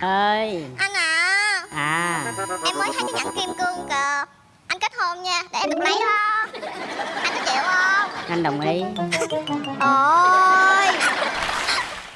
ơi. Anh à. À. Em mới thấy cái nhẫn kim cương kìa. Anh kết hôn nha Để em được lấy đó. Anh có chịu không? Anh đồng ý. Ôi.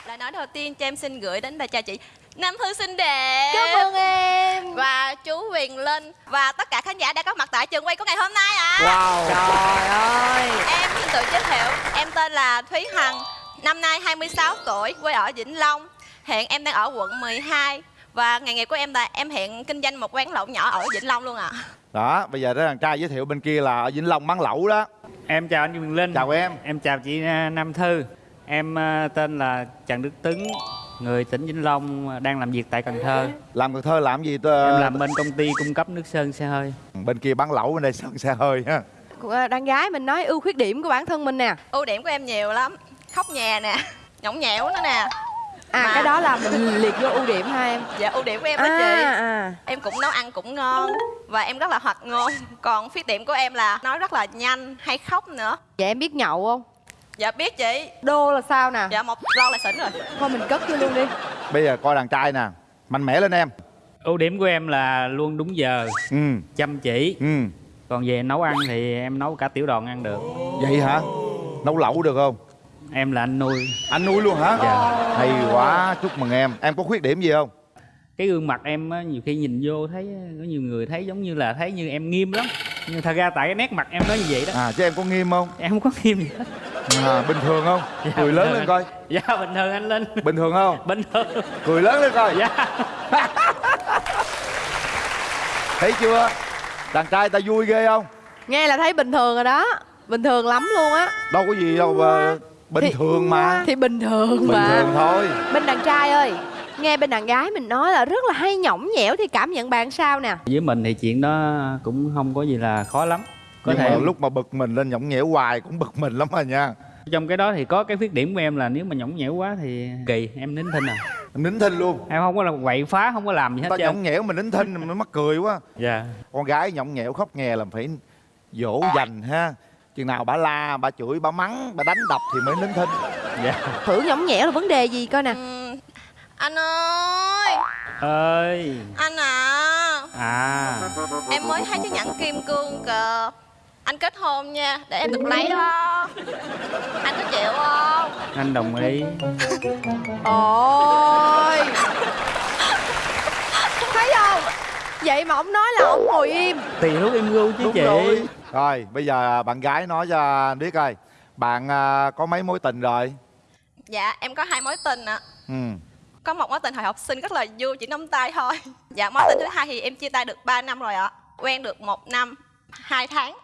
Lời nói đầu tiên cho em xin gửi đến bà cha chị Nam Thư xinh đẹp. Cảm ơn em. Và chú Huyền Linh. Và tất cả khán giả đã có mặt tại trường quay của ngày hôm nay ạ. Wow. Trời ơi. Em xin tự giới thiệu Em tên là Thúy Hằng Năm nay 26 tuổi Quê ở Vĩnh Long Hiện em đang ở quận 12 Và nghề nghiệp của em là em hiện kinh doanh một quán lẩu nhỏ ở Vĩnh Long luôn ạ. Đó bây giờ đó thằng trai giới thiệu bên kia là ở Vĩnh Long bán lẩu đó. Em chào anh Quyền Linh. Chào em. Em chào chị à, Nam Thư. Em à, tên là Trần Đức Tấn Người tỉnh Vĩnh Long à, đang làm việc tại Cần Thơ. Làm Cần Thơ làm gì tơ? Em làm bên công ty cung cấp nước sơn xe hơi. Bên kia bán lẩu bên đây sơn xe hơi ha. Đàn gái mình nói ưu khuyết điểm của bản thân mình nè. Ưu điểm của em nhiều lắm. Khóc nhà nè Nhõng nhẽo nữa nè À Mà- cái đó là mình liệt vô ưu điểm ha em. Dạ ưu điểm của em đó à, chị. à. Em cũng nấu ăn cũng ngon Và em rất là hoạt ngôn. Còn khuyết điểm của em là nói rất là nhanh Hay khóc nữa. Vậy em biết nhậu không? Dạ biết chị. Đô là sao nè? Dạ một lon là xỉn rồi. Thôi mình cất vô luôn đi. Bây giờ coi đàn trai nè. Mạnh mẽ lên em. Ưu điểm của em là luôn đúng giờ Ừ. Chăm chỉ. Ừ. Còn về nấu ăn thì em nấu cả tiểu đoàn ăn được. Vậy hả? Nấu lẩu được không Em là anh nuôi. Anh nuôi luôn hả? Dạ. Hay quá. Chúc mừng em. Em có khuyết điểm gì không? Cái gương mặt em á, nhiều khi nhìn vô thấy Có nhiều người thấy giống như là thấy như em nghiêm lắm. Nhưng thật ra tại cái nét mặt em nói như vậy đó. À chứ em có nghiêm không? Em không có nghiêm gì hết. À, Bình thường không? Dạ, Cười lớn lên coi. Dạ bình thường anh Linh. Bình thường không? Bình thường. Cười lớn lên coi. Dạ. Thấy chưa? Đàn trai ta vui ghê không? Nghe là thấy bình thường rồi đó. Bình thường lắm luôn á. Đâu có gì đâu mà Bình Thì- thường mà. Thì bình thường Bình mà. thường thôi. Bên đàn trai ơi Nghe bên đàn gái mình nói là rất là hay nhõng nhẽo Thì cảm nhận bạn sao nè? Với mình thì chuyện đó cũng không có gì là khó lắm. Có Nhưng thể mà lúc mà bực mình lên nhõng nhẽo hoài cũng bực mình lắm à nha. Trong cái đó thì có cái khuyết điểm của em là nếu mà nhõng nhẽo quá thì kỳ em nín thinh à. Em nín thinh luôn. Em không có là quậy phá không có làm gì hết Ta nhõng nhẽo mình nín thinh mình mắc cười quá. Dạ. Con gái nhõng nhẽo khóc nhè là phải dỗ dành ha Chừng nào bà la, bà chửi, bà mắng, bà đánh đập thì mới nín thinh. Dạ. Thử nhõng nhẽo là vấn đề gì coi nè? Ừm, Anh ơi. Ơi. Anh à. À. Em mới thấy cái nhẫn kim cương kìa. Anh kết hôn nha Để em được lấy đó. Anh có chịu không? Anh đồng ý. Ôi Vậy mà ông nói là ông ngồi im. Tùy lúc em gu chứ Đúng chị. rồi. Rồi bây giờ bạn gái nói cho anh biết coi. Bạn à, có mấy mối tình rồi? Dạ em có hai mối tình ạ. Ừ. Có một mối tình hồi học sinh rất là vui chỉ nắm tay thôi. Dạ mối tình thứ hai thì em chia tay được 3 năm rồi ạ. Quen được một năm hai tháng.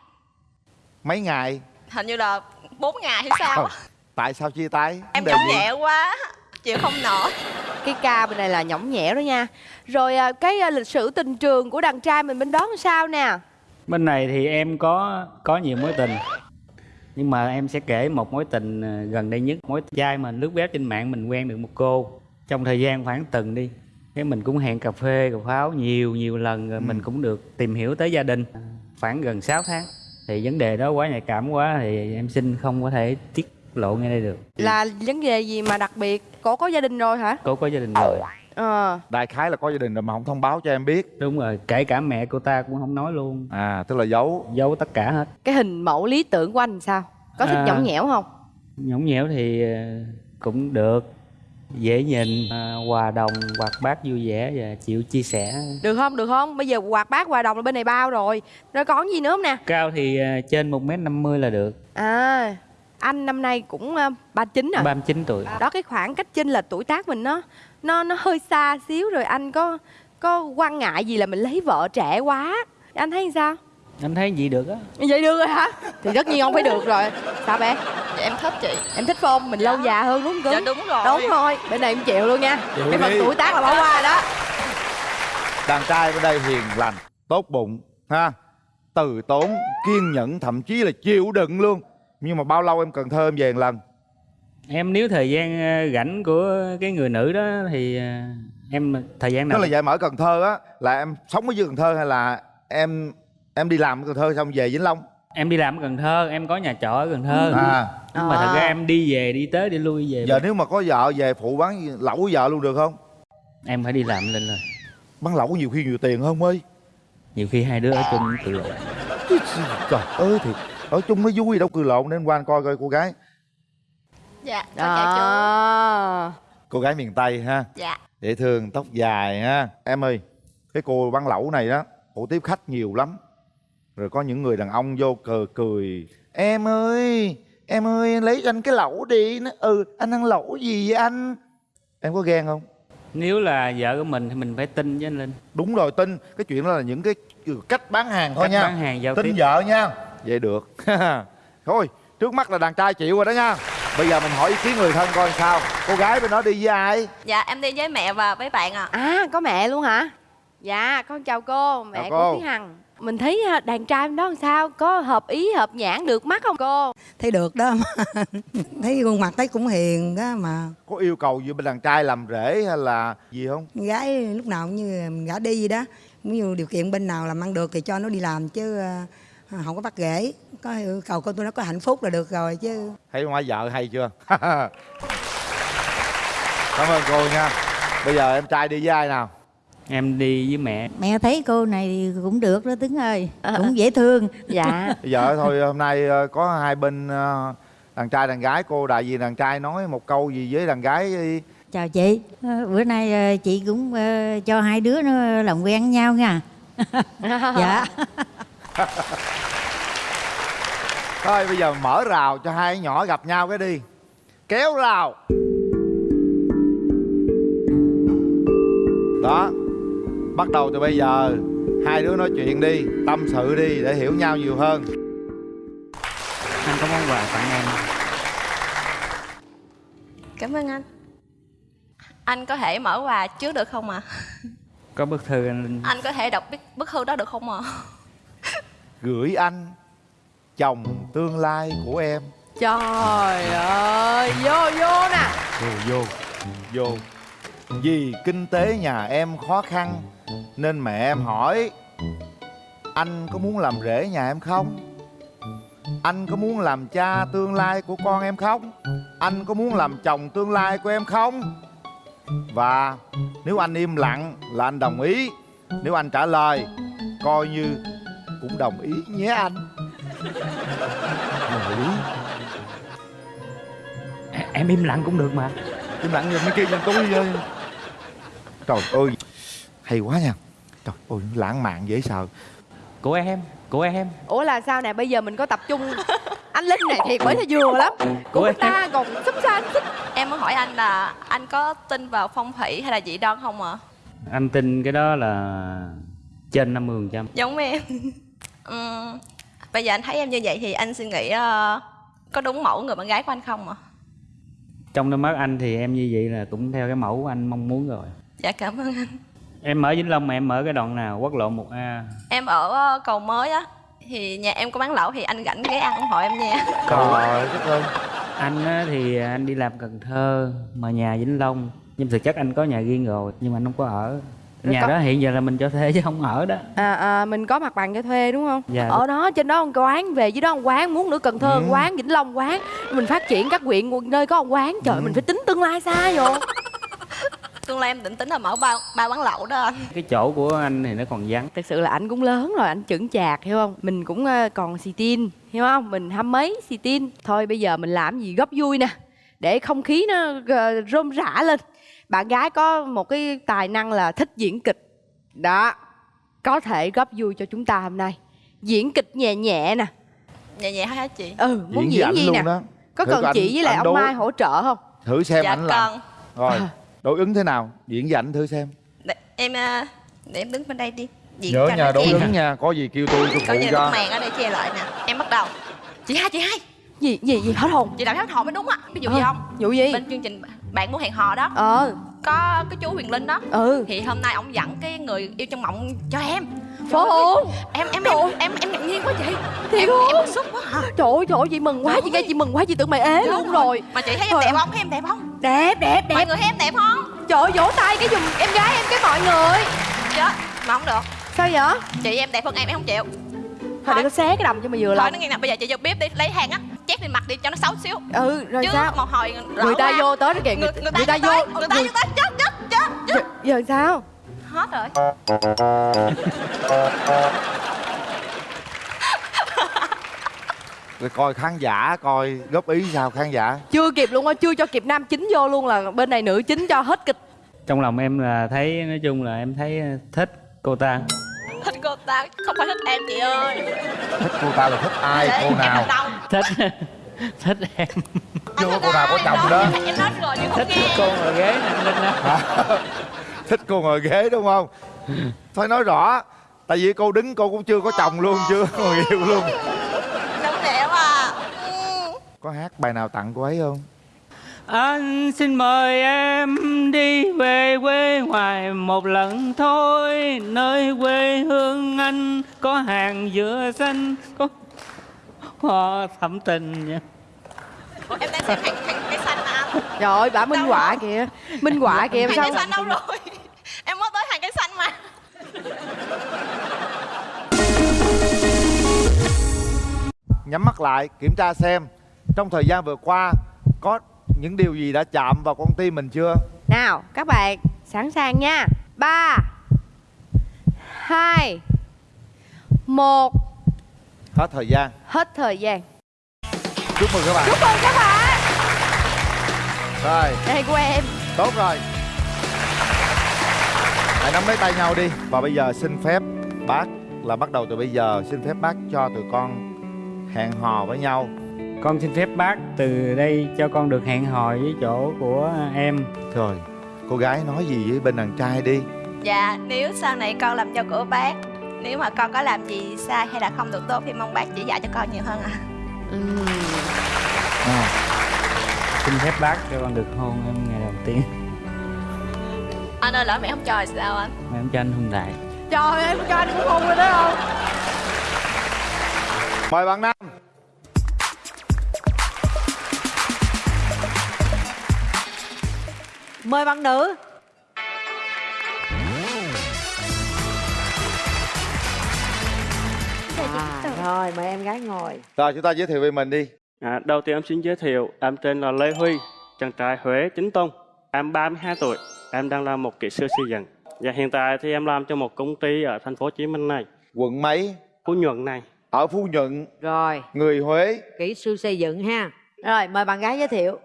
Mấy ngày? Hình như là 4 ngày hay sao á. Tại sao chia tay? Em gì? nhẹ quá Chịu không nổi. Cái ca bên này là nhõng nhẽo đó nha. Rồi à, cái à, lịch sử tình trường của đàn trai mình bên đó làm sao nè? Bên này thì em có có nhiều mối tình. Nhưng mà em sẽ kể một mối tình ờ, gần đây nhất. Mối trai mà lướt web trên mạng mình quen được một cô. Trong thời gian khoảng tuần đi cái mình cũng hẹn cà phê cà pháo nhiều nhiều lần rồi mình cũng được tìm hiểu tới gia đình. Khoảng gần 6 tháng thì vấn đề đó quá nhạy cảm quá thì em xin không có thể tiết lộ ngay đây được. Là vấn đề gì mà đặc biệt? Cổ có gia đình rồi hả? Cô có gia đình rồi. Ờ. Đại khái là có gia đình rồi mà không thông báo cho em biết. Đúng rồi kể cả mẹ cô ta cũng không nói luôn. À tức là giấu. Giấu tất cả hết. Cái hình mẫu lý tưởng của anh sao? Có thích À. nhõng nhẽo không? nhõng nhẽo thì ờ, cũng được. Dễ nhìn à, hòa đồng hoạt bát vui vẻ và chịu chia sẻ. Được không? Được không? Bây giờ quạt bát hòa đồng là bên này bao rồi. Rồi còn gì nữa không nè? Cao thì à, trên một m 50 là được. À Anh năm nay cũng à, 39 rồi. 39 tuổi. Đó cái khoảng cách chênh lệch tuổi tác mình nó Nó nó hơi xa xíu rồi anh có Có quan ngại gì là mình lấy vợ trẻ quá? Anh thấy sao? Anh thấy gì được á. Vậy được rồi hả? Thì tất nhiên không phải được rồi. Sao bé? Dạ em thích chị. Em thích không? Mình lâu già hơn đúng không? Dạ đúng rồi. Đúng rồi. Bên này em chịu luôn nha. Chịu Cái phần tuổi tác là bỏ qua đó. Đàn trai bên đây hiền lành Tốt bụng ha? Từ tốn Kiên nhẫn Thậm chí là chịu đựng luôn Nhưng mà bao lâu em cần thơ em về một lần? Em nếu thời gian à, rảnh của cái người nữ đó thì à, em thời gian Tức nào là vậy mà ở Cần Thơ á Là em sống ở dưới Cần Thơ hay là Em em đi làm ở Cần Thơ xong về Vĩnh Long? Em đi làm ở Cần Thơ em có nhà trọ ở Cần Thơ. À. Nhưng mà thật ra À. em đi về đi tới đi lui về. Giờ nếu mà có vợ về phụ bán lẩu với vợ luôn được không? Em phải đi làm lên rồi. Bán lẩu nhiều khi nhiều tiền hơn ơi? Nhiều khi hai đứa ở chung tự lộ. Trời ơi thì ở chung nó vui đâu cười lộn nên qua anh coi coi cô gái. Dạ con chào chú. Đó cô gái miền tây ha. Dạ. Dễ thương tóc dài ha. Em ơi cái cô bán lẩu này đó cổ tiếp khách nhiều lắm. Rồi có những người đàn ông vô cờ cười em ơi em ơi lấy cho anh cái lẩu đi. Nó ừ anh ăn lẩu gì vậy anh? Em có ghen không? Nếu là vợ của mình thì mình phải tin với anh linh. Đúng rồi tin. Cái chuyện đó là những cái cách bán hàng thôi Cách nha. bán hàng giao tin tiếp. vợ nha vậy được. Thôi trước mắt là đàn trai chịu rồi đó nha. Bây giờ mình hỏi ý kiến người thân coi sao. Cô gái bên đó đi với ai? Dạ em đi với mẹ và với bạn ạ. À có mẹ luôn hả? Dạ con chào cô mẹ Chào của cô. Thúy Hằng. Mình thấy à, đàn trai bên đó làm sao? Có hợp ý hợp nhãn được mắt không cô? Thấy được đó. Mà thấy khuôn mặt thấy cũng hiền đó mà. Có yêu cầu gì bên đàn trai làm rể hay là gì không? Gái lúc nào cũng như mình gả đi vậy đó. Cũng như điều kiện bên nào làm ăn được thì cho nó đi làm chứ ờ, không có bắt rễ có yêu cầu con tôi nó có hạnh phúc là được rồi chứ. Thấy má vợ hay chưa? Cảm ơn cô nha. Bây giờ em trai đi với ai nào? Em đi với mẹ. Mẹ thấy cô này thì cũng được đó Tuấn ơi. Cũng dễ thương. Dạ. Bây giờ thôi hôm nay ờ, có hai bên ờ, đàn trai đàn gái. Cô đại diện đàn trai nói một câu gì với đàn gái chào chị. Ờ, bữa nay ờ, chị cũng ờ, cho hai đứa nó làm quen với nhau nha. Dạ thôi bây giờ mở rào cho hai nhỏ gặp nhau cái đi. Kéo rào. Đó. Bắt đầu từ bây giờ hai đứa nói chuyện đi tâm sự đi để hiểu nhau nhiều hơn. Anh có món quà tặng em cảm ơn anh. Anh có thể mở quà trước được không ạ? Có bức thư anh anh có thể đọc bức, bức thư đó được không ạ gửi anh chồng tương lai của em. Trời ơi vô vô nè. Vô vô vô. Vì kinh tế nhà em khó khăn nên mẹ em hỏi anh có muốn làm rể nhà em không? Anh có muốn làm cha tương lai của con em không? Anh có muốn làm chồng tương lai của em không? Và nếu anh im lặng là anh đồng ý. Nếu anh trả lời coi như cũng đồng ý nhé anh. Đồng ý. Em im lặng cũng được mà. Im lặng nhìn mấy kia nhìn tôi ơi. Trời ơi hay quá nha. Trời ơi lãng mạn dễ sợ. Của em của em. Ủa là sao nè bây giờ mình có tập trung. Anh linh này thiệt mới là vừa lắm. Của Ủa, người ta còn sắp xa xích. Em muốn hỏi anh là anh có tin vào phong thủy hay là dị đoan không ạ? Anh tin cái đó là trên 50 phần trăm. Giống em Ừm, bây giờ anh thấy em như vậy thì anh suy nghĩ ờ, có đúng mẫu người bạn gái của anh không ạ? Trong đôi mắt anh thì em như vậy là cũng theo cái mẫu anh mong muốn rồi. Dạ cảm ơn anh. Em ở vĩnh long mà em ở cái đoạn nào? Quốc lộ 1 a. Em ở ờ, cầu mới á. Thì nhà em có bán lẩu thì anh rảnh ghé ăn ủng hộ em nha. Trời ơi ơi anh á, thì anh đi làm cần thơ mà nhà vĩnh long. Nhưng thực chất anh có nhà riêng rồi nhưng mà anh không có ở Rồi nhà có- đó hiện giờ là mình cho thuê chứ không ở đó. À, à mình có mặt bằng cho thuê đúng không? Dạ. ở đó trên đó một quán về dưới đó một quán muốn nữa cần thơ Ừ. một quán vĩnh long quán. Mình phát triển các huyện nơi có một quán. Trời Ừ. mình phải tính tương lai xa rồi tương lai em định tính là mở ba ba quán lẩu đó anh. Cái chỗ của anh thì nó còn vắng. Thực sự là anh cũng lớn rồi anh chững chạc hiểu không? Mình cũng ờ, còn xì tin hiểu không? Mình hăm mấy xì tin. Thôi bây giờ mình làm gì góp vui nè để không khí nó ờ, rôm rã lên bạn gái có một cái tài năng là thích diễn kịch. Đó có thể góp vui cho chúng ta hôm nay. Diễn kịch nhẹ nhẹ nè. Nhẹ nhẹ hả chị? Ừ muốn diễn ảnh gì nè? đó. Có Thử cần anh- chị với lại ông đối- mai hỗ trợ không? Thử xem dạ ảnh làm. rồi đối ứng thế nào? Diễn với ảnh thử xem. Để, em ờ, để em đứng bên đây đi. Diễn nhớ cho nhà đối ứng nha. Có gì kêu tôi tôi có phụ cho. bức màn ở đây che lại nè. Em bắt đầu. Chị hai chị hai. Gì gì gì hết hồn? Chị làm hết hồn mới đúng á. Ví dụ gì Ờ, không? Vụ gì? Bên chương trình bạn muốn hẹn hò đó. Ờ. Có cái chú huyền linh đó. Ừ. Thì hôm nay ông dẫn cái người yêu trong mộng cho em. Trời ơi, em em em em em ngạc nhiên quá chị. Thiệt em em bức xúc quá hả trời ơi trời ơi chị mừng quá chị nghe chị mừng quá chị tưởng mày ế luôn rồi. mà chị thấy em Trời đẹp ơi. không? Thấy em đẹp không? Đẹp đẹp mọi đẹp người thấy em đẹp không? Trời ơi vỗ tay cái giùm em gái em cái mọi người. Chết mà không được. Sao vậy? Chị em đẹp hơn em em không chịu. Thôi để có xé cái đầm cho mày vừa thôi lòng nó nghe nè bây giờ chị vô bếp đi lấy hàng á chét lên mặt đi cho nó xấu xíu. Ừ rồi chứ sao? một hồi người ta vô tới đó kìa người, người ta, người ta vô vô tới, người ta vô tới chết chết chết chết. Giờ, sao? Hết rồi. Rồi coi khán giả coi góp ý sao khán giả? Chưa kịp luôn á chưa cho kịp nam chính vô luôn là bên này nữ chính cho hết kịch. Trong lòng em là thấy nói chung là em thấy thích cô ta. Thích cô ta không phải thích em chị ơi. Thích cô ta là thích ai Để cô nào. Thích. Thích em. Chưa có cô nào có chồng đó. Em nói rồi nhưng không thích nghe cô ngồi ghế nè linh đó thích cô ngồi ghế đúng không? Thôi nói rõ tại vì cô đứng cô cũng chưa có chồng luôn chưa có người yêu luôn. Đúng đẹp à? Ừ. có hát bài nào tặng cô ấy không? Anh xin mời em đi về quê ngoài một lần thôi Nơi quê hương anh có hàng dừa xanh Có thắm tình nha em đang xem hàng hàng cây xanh mà anh trời ơi bả minh họa kìa. Minh họa kìa hàng sao cây xanh đâu rồi? Em mới tới hàng cây xanh mà. Nhắm mắt lại kiểm tra xem trong thời gian vừa qua có những điều gì đã chạm vào con tim mình chưa? Nào các bạn sẵn sàng nha. Ba hai một hết thời gian. Hết thời gian. Chúc mừng các bạn. Chúc mừng các bạn. Rồi. Đây của em. Tốt rồi. Hãy nắm lấy tay nhau đi. Và bây giờ xin phép bác là bắt đầu từ bây giờ. Xin phép bác cho tụi con hẹn hò với nhau. Con xin phép bác từ đây cho con được hẹn hò với chỗ của em. Rồi. Cô gái nói gì với bên đàn trai đi? Dạ nếu sau này con làm cho của bác nếu mà con có làm gì sai hay là không được tốt thì mong bác chỉ dạy cho con nhiều hơn ạ. À, Xin phép bác cho con được hôn em ngày đầu tiên. Anh ơi lỡ mẹ không cho thì sao anh? Mà em cho anh hôn đại trời ơi, em cho anh cũng hôn rồi đó không? Mời bạn nam. Mời bạn nữ à, Rồi mời em gái ngồi. Rồi chúng ta giới thiệu về mình đi. À, đầu tiên em xin giới thiệu, em tên là Lê Huy, chàng trai Huế chính tông. Em 32 tuổi, em đang là một kỹ sư xây dựng. Và hiện tại thì em làm cho một công ty ở thành phố Hồ Chí Minh này, quận mấy? Phú Nhuận này. ở phú nhuận. Rồi. Người huế. Kỹ sư xây dựng ha. Rồi mời bạn gái giới thiệu.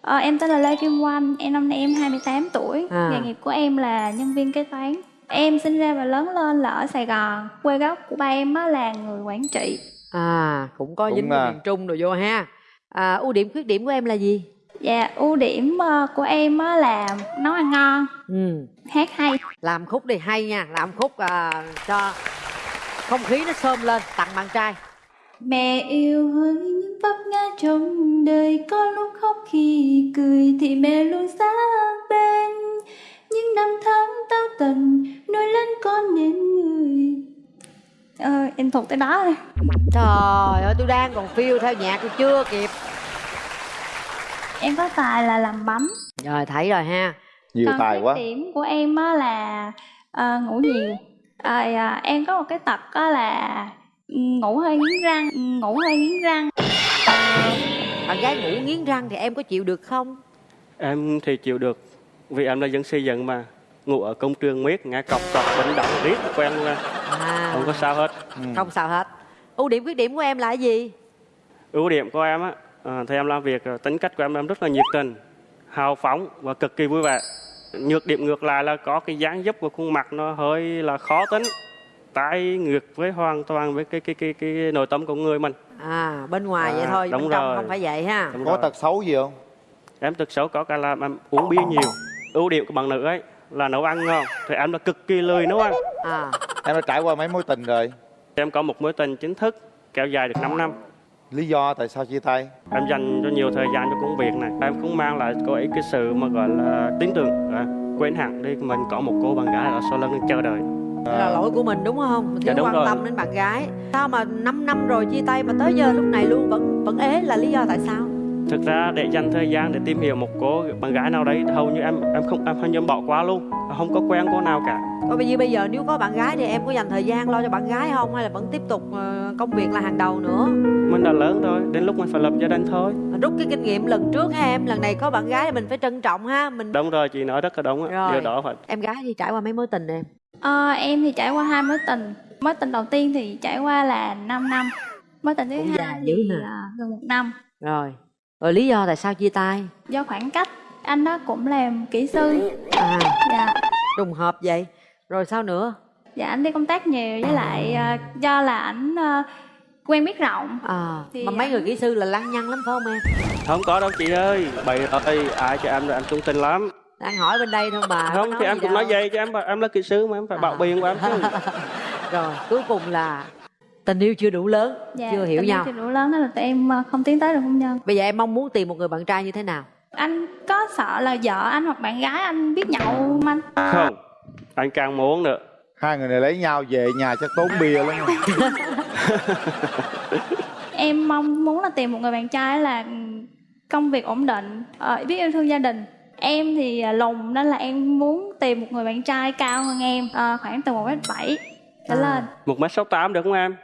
Ờ, em tên là Lê Kim Oanh, em năm nay em 28 tuổi, À. nghề nghiệp của em là nhân viên kế toán. Em sinh ra và lớn lên là ở Sài Gòn, quê gốc của ba em á là người Quảng Trị. À cũng có Cũng dính miền Trung rồi vô ha à, Ưu điểm khuyết điểm của em là gì? Dạ, ưu điểm ờ, của em á là nấu ăn ngon, Ừ. hát hay. Làm khúc đi hay nha Làm khúc à, cho không khí nó xôm lên Tặng bạn trai Mẹ yêu hỡi những vấp ngã trong đời Có lúc khóc khi cười thì mẹ luôn sát bên Những năm tháng tao tần nuôi lớn con nên người. Ờ, em thuộc tới đó thôi Trời ơi tôi đang còn phiêu theo nhạc tôi chưa kịp. Em có tài là làm bánh Rồi thấy rồi ha. Nhiều Còn tài quá. điểm của em á là ờ, ngủ nhiều. Rồi à, em có một cái tật á là ngủ hơi nghiến răng, ngủ hơi nghiến răng. Bạn gái ngủ nghiến răng thì em có chịu được không? Em thì chịu được, vì em là dân xây dựng mà. Ngủ ở công trường miết, nghe cọc cọc, bệnh động, riết quen luôn à. Không có sao hết. không sao hết Ưu điểm khuyết điểm của em là cái gì? Ưu điểm của em á, à, thì em làm việc, à, tính cách của em em rất là nhiệt tình, hào phóng và cực kỳ vui vẻ. Nhược điểm ngược lại là có cái dáng dấp của khuôn mặt nó hơi là khó tính, trái ngược với hoàn toàn với cái cái cái cái nội tâm của người mình. À bên ngoài À, vậy thôi đúng bên trong rồi. không phải vậy ha Đúng có rồi. tật xấu gì không Em tật xấu có cả là em uống bia nhiều. Ưu điểm của bạn nữ ấy là nấu ăn ngon, thì em là cực kỳ lười nấu ăn. à em đã trải qua mấy mối tình rồi Em có một mối tình chính thức kéo dài được 5 năm. lý do tại sao chia tay Em dành cho nhiều thời gian cho công việc này. Em cũng mang lại cô ấy cái sự mà gọi là tin tưởng. À, quên hẳn đi mình có một cô bạn gái ở sau lưng chờ đợi. Là lỗi của mình đúng không? Mình Dạ, thiếu đúng quan rồi. tâm đến bạn gái. Sao mà 5 năm rồi chia tay mà tới giờ lúc này luôn vẫn vẫn ế là lý do tại sao? Thực ra để dành thời gian để tìm hiểu một cô bạn gái nào đấy hầu như em em không em hầu như em bỏ qua luôn. Không có quen cô nào cả. Còn bây giờ bây giờ nếu có bạn gái thì em có dành thời gian lo cho bạn gái không? Hay là vẫn tiếp tục ờ, công việc là hàng đầu nữa? Mình đã lớn rồi đến lúc mình phải lập gia đình thôi. Rút cái kinh nghiệm lần trước ha em lần này có bạn gái thì mình phải trân trọng ha mình đúng rồi chị nói rất là đúng á. Rồi. điều đó phải. Em gái thì trải qua mấy mối tình em? Ờ, em thì trải qua hai mối tình. Mối tình đầu tiên thì trải qua là 5 năm. Mối tình thứ Cũng hai dữ thì nè. à, gần một năm. Rồi rồi lý do tại sao chia tay? Do khoảng cách anh đó cũng làm kỹ sư. À. Dạ. Trùng hợp vậy. Rồi sao nữa? Dạ anh đi công tác nhiều với lại à, do là ảnh à, quen biết rộng. À Thì mà mấy anh- người kỹ sư là lăng nhăng lắm phải không em? Không có đâu chị ơi. Bày ơi ai cho em rồi anh trung tình lắm. Đang hỏi bên đây thôi mà không thì em gì cũng đâu. nói vậy cho em em là kỹ sư mà em phải bảo biện của em chứ. Rồi cuối cùng là tình yêu chưa đủ lớn dạ, chưa hiểu tình yêu nhau. chưa đủ lớn nên là tụi em à, không tiến tới được hôn nhân. Bây giờ em mong muốn tìm một người bạn trai như thế nào? Anh có sợ là vợ anh hoặc bạn gái anh biết nhậu không anh? Không anh càng muốn nữa hai người này lấy nhau về nhà chắc tốn bia lắm. Em mong muốn là tìm một người bạn trai là công việc ổn định ờ, biết yêu thương gia đình. Em thì à, lùn nên là em muốn tìm một người bạn trai cao hơn em ờ, khoảng từ một mét bảy trở À. lên. một mét sáu tám được không em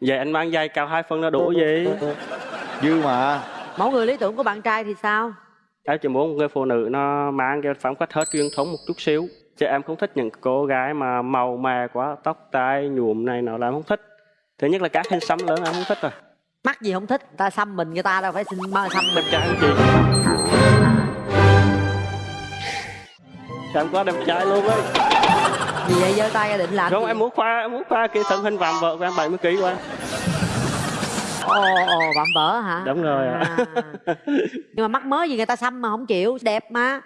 vậy anh mang giày cao hai phân là đủ gì dư mà. Mẫu người lý tưởng của bạn trai thì sao? Em chỉ muốn một người phụ nữ nó mang cái phong cách hết truyền thống một chút xíu. Chứ em không thích những cô gái mà màu mè quá tóc tai nhuộm này nọ là em không thích. Thứ nhất là các hình xăm lớn em không thích rồi. Mắc gì không thích? Ta xăm mình người ta đâu phải xin mơ xăm mình. Đẹp trai chị em quá đẹp trai luôn ấy vì vậy? Giơ tay ra định làm không gì? em muốn khoa em muốn khoa cái thân hình vạm vỡ của em 70 kg của em ồ ồ vạm vỡ hả? Đúng rồi à. nhưng mà mắc mới gì người ta xăm mà không chịu đẹp mà.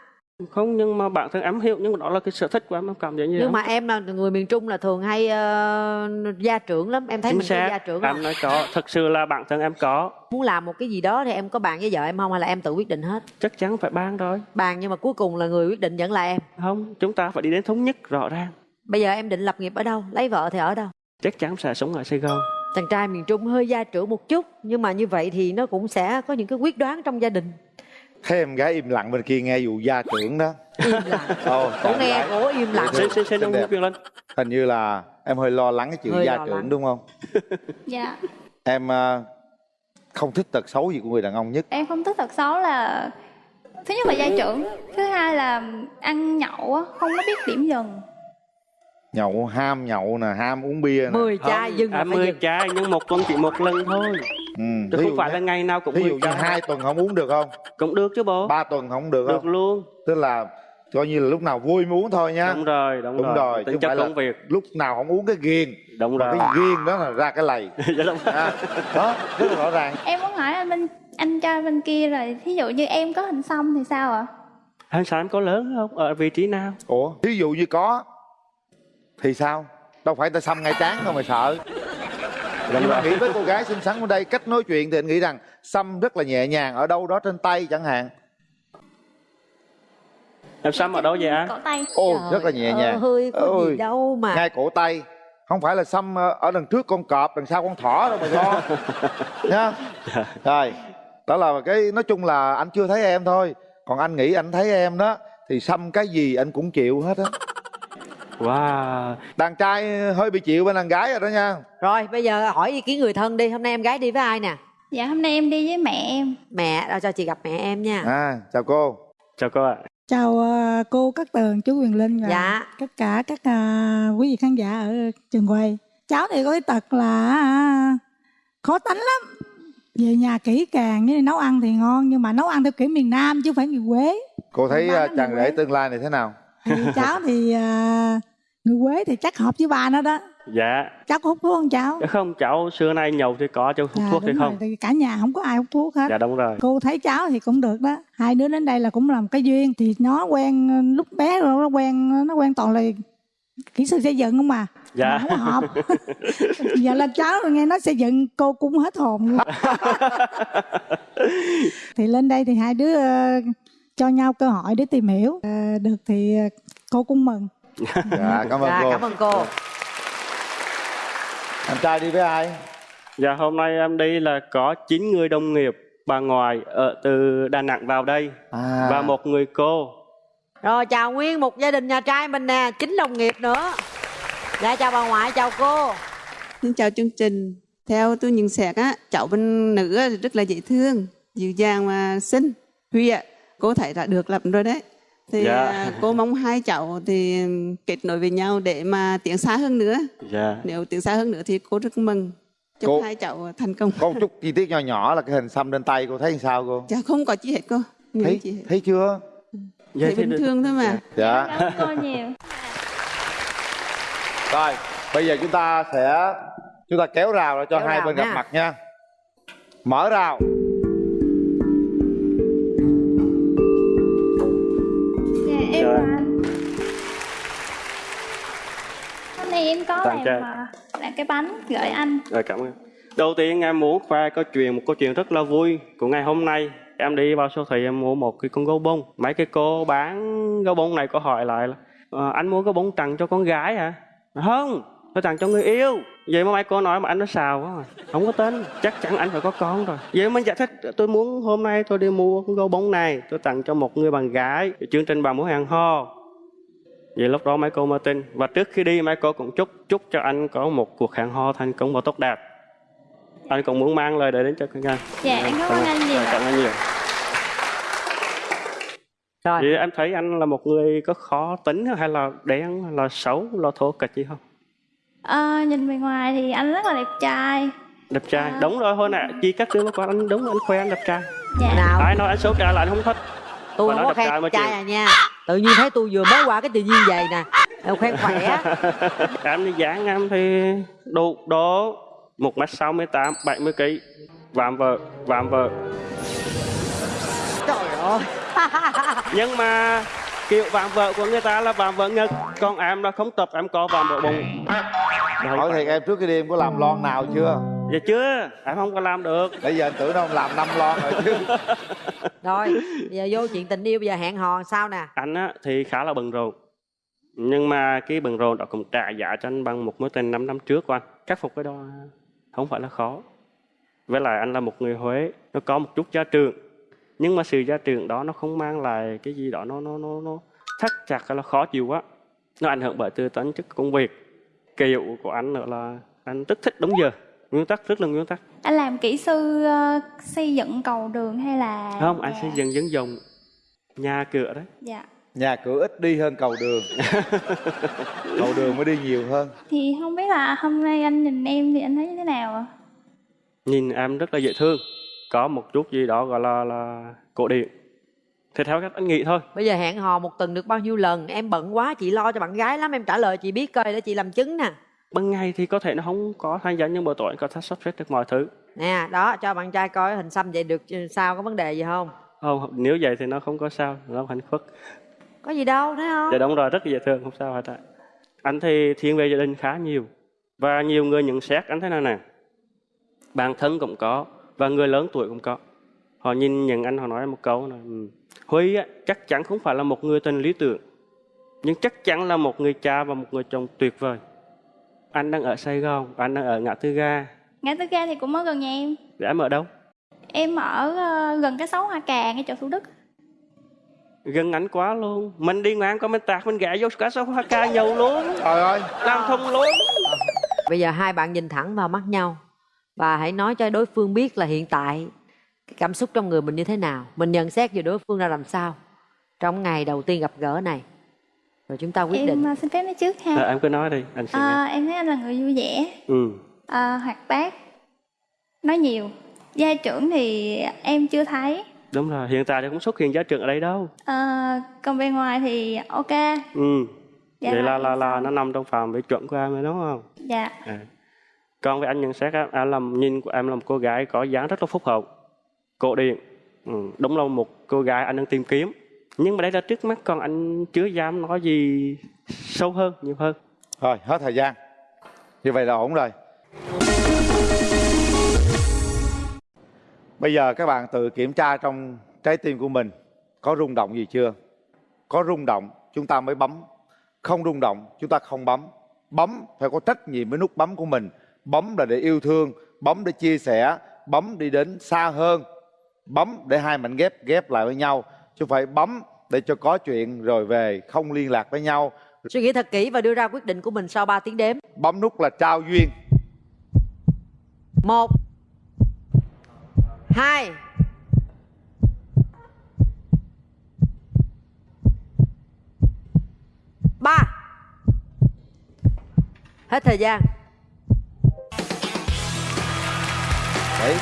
Không nhưng mà bản thân em hiểu nhưng mà đó là cái sở thích của em em cảm thấy như nhưng vậy. mà em là người miền trung là thường hay ờ, gia trưởng lắm. Em thấy chính mình có gia xác trưởng không em nói có thật sự là bản thân em có. Muốn làm một cái gì đó thì em có bàn với vợ em không hay là em tự quyết định hết? Chắc chắn phải ban rồi. Bàn nhưng mà cuối cùng là người quyết định vẫn là em. Không chúng ta phải đi đến thống nhất rõ ràng bây giờ em định lập nghiệp ở đâu? Lấy vợ thì ở đâu? Chắc chắn sẽ sống ở sài gòn. Chàng trai miền trung hơi gia trưởng một chút nhưng mà như vậy thì nó cũng sẽ có những cái quyết đoán trong gia đình. Thấy em gái im lặng bên kia nghe vụ gia trưởng đó. Im lặng. Ồ, cổ nghe cổ im lặng. Xin xin xin. Quyền Linh. Hình như là em hơi lo lắng cái chuyện Hơi gia trưởng lắng. đúng không? Dạ. Em à, không thích tật xấu gì của người đàn ông nhất. Em không thích thật xấu là thứ nhất là gia trưởng thứ hai là ăn nhậu á không có biết điểm dừng nhậu ham nhậu nè ham uống bia nè. Mười chai dừng phải mười chai nhưng một tuần chỉ một lần thôi. Ừ. chứ không phải là ngày nào cũng ví dụ mười như chai. hai tuần không uống được không? Cũng được chứ bố. Ba tuần không được được không? luôn. Tức là coi như là lúc nào vui mới uống thôi nhá đúng rồi đúng, đúng rồi. chứ tính không chất phải là công việc. lúc nào không uống cái ghiền. Đúng rồi cái ghiền đó là ra cái lầy. Dạ đúng rồi. à, đó rất là rõ ràng. Em muốn hỏi anh bên anh trai bên kia rồi thí dụ như em có hình xăm thì sao ạ? Anh sao em có lớn không? Ở vị trí nào? Ủa ví dụ như có thì sao? Đâu phải ta xăm ngay trán đâu mà sợ. Nhưng mà nghĩ với cô gái xinh xắn ở đây cách nói chuyện thì anh nghĩ rằng xăm rất là nhẹ nhàng ở đâu đó trên tay chẳng hạn. Em xăm ở đâu vậy anh cổ tay. Ô Trời rất là nhẹ nhàng. ơi có Ôi, gì đâu mà. ngay cổ tay. Không phải là xăm ờ, ở đằng trước con cọp đằng sau con thỏ đâu mà lo nha rồi đó là cái nói chung là anh chưa thấy em thôi. Còn anh nghĩ anh thấy em đó thì xăm cái gì anh cũng chịu hết á wow. Đàn trai hơi bị chịu bên đàn gái rồi đó nha. Rồi bây giờ hỏi ý kiến người thân đi. Hôm nay em gái đi với ai nè? Dạ hôm nay em đi với mẹ em. Mẹ đâu cho chị gặp mẹ em nha. À chào cô. Chào cô ạ. Chào ờ, cô Cát Tường, chú Quyền Linh và Dạ. tất cả các ờ, quý vị khán giả ở trường quay. Cháu thì có cái tật là à, khó tánh lắm. Về nhà kỹ càng như nấu ăn thì ngon nhưng mà nấu ăn theo kiểu miền Nam chứ không phải người Quế. cô thấy chàng rể tương lai này thế nào? Thì cháu thì ờ, người Quế thì chắc hợp với ba nó đó. dạ. Cháu có hút thuốc không cháu? Dạ không cháu xưa nay nhậu thì có chứ hút Dạ, thuốc thì không. rồi, cả nhà không có ai hút thuốc hết. dạ đúng rồi. Cô thấy cháu thì cũng được đó. Hai đứa đến đây là cũng làm cái duyên thì nó quen lúc bé rồi nó quen nó quen toàn là kỹ sư xây dựng không mà dạ. Mà không hợp. Giờ là cháu nghe nói xây dựng cô cũng hết hồn luôn. Thì lên đây thì hai đứa ờ, cho nhau cơ hội để tìm hiểu. Ờ, được thì ờ, cô cũng mừng dạ cảm ơn dạ cô cảm ơn cô anh trai đi với ai dạ hôm nay em đi là có 9 người đồng nghiệp bà ngoại ở từ Đà Nẵng vào đây À. và một người cô Rồi chào nguyên một gia đình nhà trai mình nè, chính đồng nghiệp nữa. Dạ chào bà ngoại, chào cô. Xin chào chương trình. Theo tôi nhận xét á, cháu bên nữ rất là dễ thương, dịu dàng và xinh. Huy ạ, cô thấy đã được lắm rồi đấy. Thì Dạ. à, cô mong hai cháu thì kết nối với nhau để mà tiến xa hơn nữa. dạ Nếu tiến xa hơn nữa thì cô rất mừng. Chúc Cô- hai cháu thành công. Có một chút chi tiết nhỏ nhỏ là cái hình xăm trên tay cô thấy sao cô? Dạ không có chi hết cô. Những Thấy chi hết. thấy chưa? Dạ, Thấy thì bình được. thường thôi mà. Dạ. Cảm ơn cô nhiều. Rồi, bây giờ chúng ta sẽ chúng ta kéo rào ra cho Kéo hai bên gặp nha. mặt nha. Mở rào. Dạ là em. anh. Hôm nay em có Tặng làm à, làm cái bánh gửi anh. Rồi cảm ơn. Đầu tiên em muốn khoe câu chuyện một câu chuyện rất là vui của ngày hôm nay. Em đi vào siêu thị em mua một cái con gấu bông. Mấy cái cô bán gấu bông này có hỏi lại là "Ờ, anh mua gấu bông tặng cho con gái hả? Không, tôi tặng cho người yêu. Vậy mà mấy cô nói mà anh nó xào quá mà. Không có tin, chắc chắn anh phải có con rồi. Vậy mình giải thích tôi muốn hôm nay tôi đi mua con gấu bông này tôi tặng cho một người bạn gái. Chương trình bà muốn hẹn hò. Vậy lúc đó mấy cô mới tin Và trước khi đi mấy cô cũng chúc Chúc cho anh có một cuộc hẹn hò thành công và tốt đẹp Anh cũng muốn mang lời để đến cho các anh Dạ em cảm ơn anh nhiều. Cảm ơn nhiều Rồi, Vậy em thấy anh là một người có khó tính hay là đen hay là xấu là thô kịch gì không? Ờ, nhìn bề ngoài thì anh rất là đẹp trai. Đẹp trai À. Đúng rồi thôi nè Chi các đứa qua anh đúng anh khoe anh đẹp trai Dạ. nào Ai nói anh xấu trai là anh không thích tôi không nói có đẹp trai khen trai chịu. à nha. Tự nhiên thấy tôi vừa mới qua cái tự nhiên vậy nè. Em khen khỏe. Em đi dáng em thì độ đó 1m68, 70kg Vạm vợ, vạm vợ Trời ơi. nhưng mà kiểu vạm vợ của người ta là vạm vợ ngực còn em là không tập em có vạm vợ bụng. Hỏi thiệt em trước đi em có làm lon nào chưa? dạ chưa em không có làm được. Bây giờ anh tưởng đâu làm năm lon rồi chứ. Rồi, bây giờ vô chuyện tình yêu bây giờ hẹn hò sao nè. anh á thì khá là bận rộn. Nhưng mà cái bận rộn đó cũng trả giá cho anh bằng một mối tình 5 năm trước của anh khắc phục cái đó không phải là khó. Với lại anh là một người Huế nó có một chút gia trưởng nhưng mà sự gia trưởng đó nó không mang lại cái gì đó nó nó nó nó thắt chặt hay là khó chịu quá nó ảnh hưởng bởi từ tính chất công việc kiểu của anh nữa là anh rất thích đúng giờ nguyên tắc rất là nguyên tắc Anh làm kỹ sư ờ, xây dựng cầu đường hay là không anh dạ. xây dựng dân dùng nhà cửa đấy Dạ. Nhà cửa ít đi hơn cầu đường. cầu đường mới đi nhiều hơn. Thì không biết là hôm nay anh nhìn em thì anh thấy như thế nào ạ? nhìn em rất là dễ thương có một chút gì đó gọi là là cổ điển thì theo cách anh nghĩ thôi Bây giờ hẹn hò một tuần được bao nhiêu lần? Em bận quá, chị lo cho bạn gái lắm. Em trả lời chị biết coi để chị làm chứng nè. ban ngày thì có thể nó không có tham gia nhưng buổi tối anh có thể sắp xếp được mọi thứ Nè, đó, cho bạn trai coi hình xăm vậy được sao, có vấn đề gì không? không nếu vậy thì nó không có sao nó hạnh phúc Có gì đâu, thấy không? dạ đúng rồi rất là dễ thương không sao hết ạ anh thì thiên về gia đình khá nhiều và nhiều người nhận xét anh thế nào nè bản thân cũng có và người lớn tuổi cũng có. Họ nhìn nhận anh họ nói một câu là "Ừ, Huy á, chắc chắn không phải là một người tình lý tưởng nhưng chắc chắn là một người cha và một người chồng tuyệt vời. Anh đang ở Sài Gòn anh đang ở ngã tư ga. Ngã tư ga thì cũng ở gần nhà em. để em ở đâu? Em ở ờ, gần cái xấu Hoa Cà ngay chỗ Thủ Đức. gần anh quá luôn. Mình đi ngang qua mình tạt mình gã vô cả số hoa ca nhầu luôn. Trời ơi. làm thông luôn. Bây giờ hai bạn nhìn thẳng vào mắt nhau và hãy nói cho đối phương biết là hiện tại cái cảm xúc trong người mình như thế nào. Mình nhận xét về đối phương ra làm sao trong ngày đầu tiên gặp gỡ này. Rồi chúng ta quyết em định. ờ, xin phép nói trước ha. à, em cứ nói đi anh sẽ Ờ, em thấy anh là người vui vẻ, ừ. ờ, hoạt bát, nói nhiều. Gia trưởng thì em chưa thấy. đúng rồi hiện tại thì không xuất hiện giá trưởng ở đây đâu Ờ, còn bên ngoài thì ok. ừ. Dạ vậy là là em là nó nằm trong phạm vi chuẩn của em rồi đúng không Dạ. à con với anh nhận xét á, à, làm nhìn của em là một cô gái có dáng rất là phúc hậu cổ điển ừ. đúng là một cô gái anh đang tìm kiếm nhưng mà đây là trước mắt còn anh chưa dám nói gì sâu hơn nhiều hơn Thôi hết thời gian. Như vậy là ổn rồi. Bây giờ các bạn tự kiểm tra trong trái tim của mình có rung động gì chưa? Có rung động chúng ta mới bấm. Không rung động chúng ta không bấm. Bấm phải có trách nhiệm với nút bấm của mình. Bấm là để yêu thương, bấm để chia sẻ, bấm đi đến xa hơn. bấm để hai mảnh ghép ghép lại với nhau. Chứ không phải bấm để cho có chuyện rồi về không liên lạc với nhau. Suy nghĩ thật kỹ và đưa ra quyết định của mình sau 3 tiếng đếm. Bấm nút là trao duyên. Một hai ba. Hết thời gian đấy.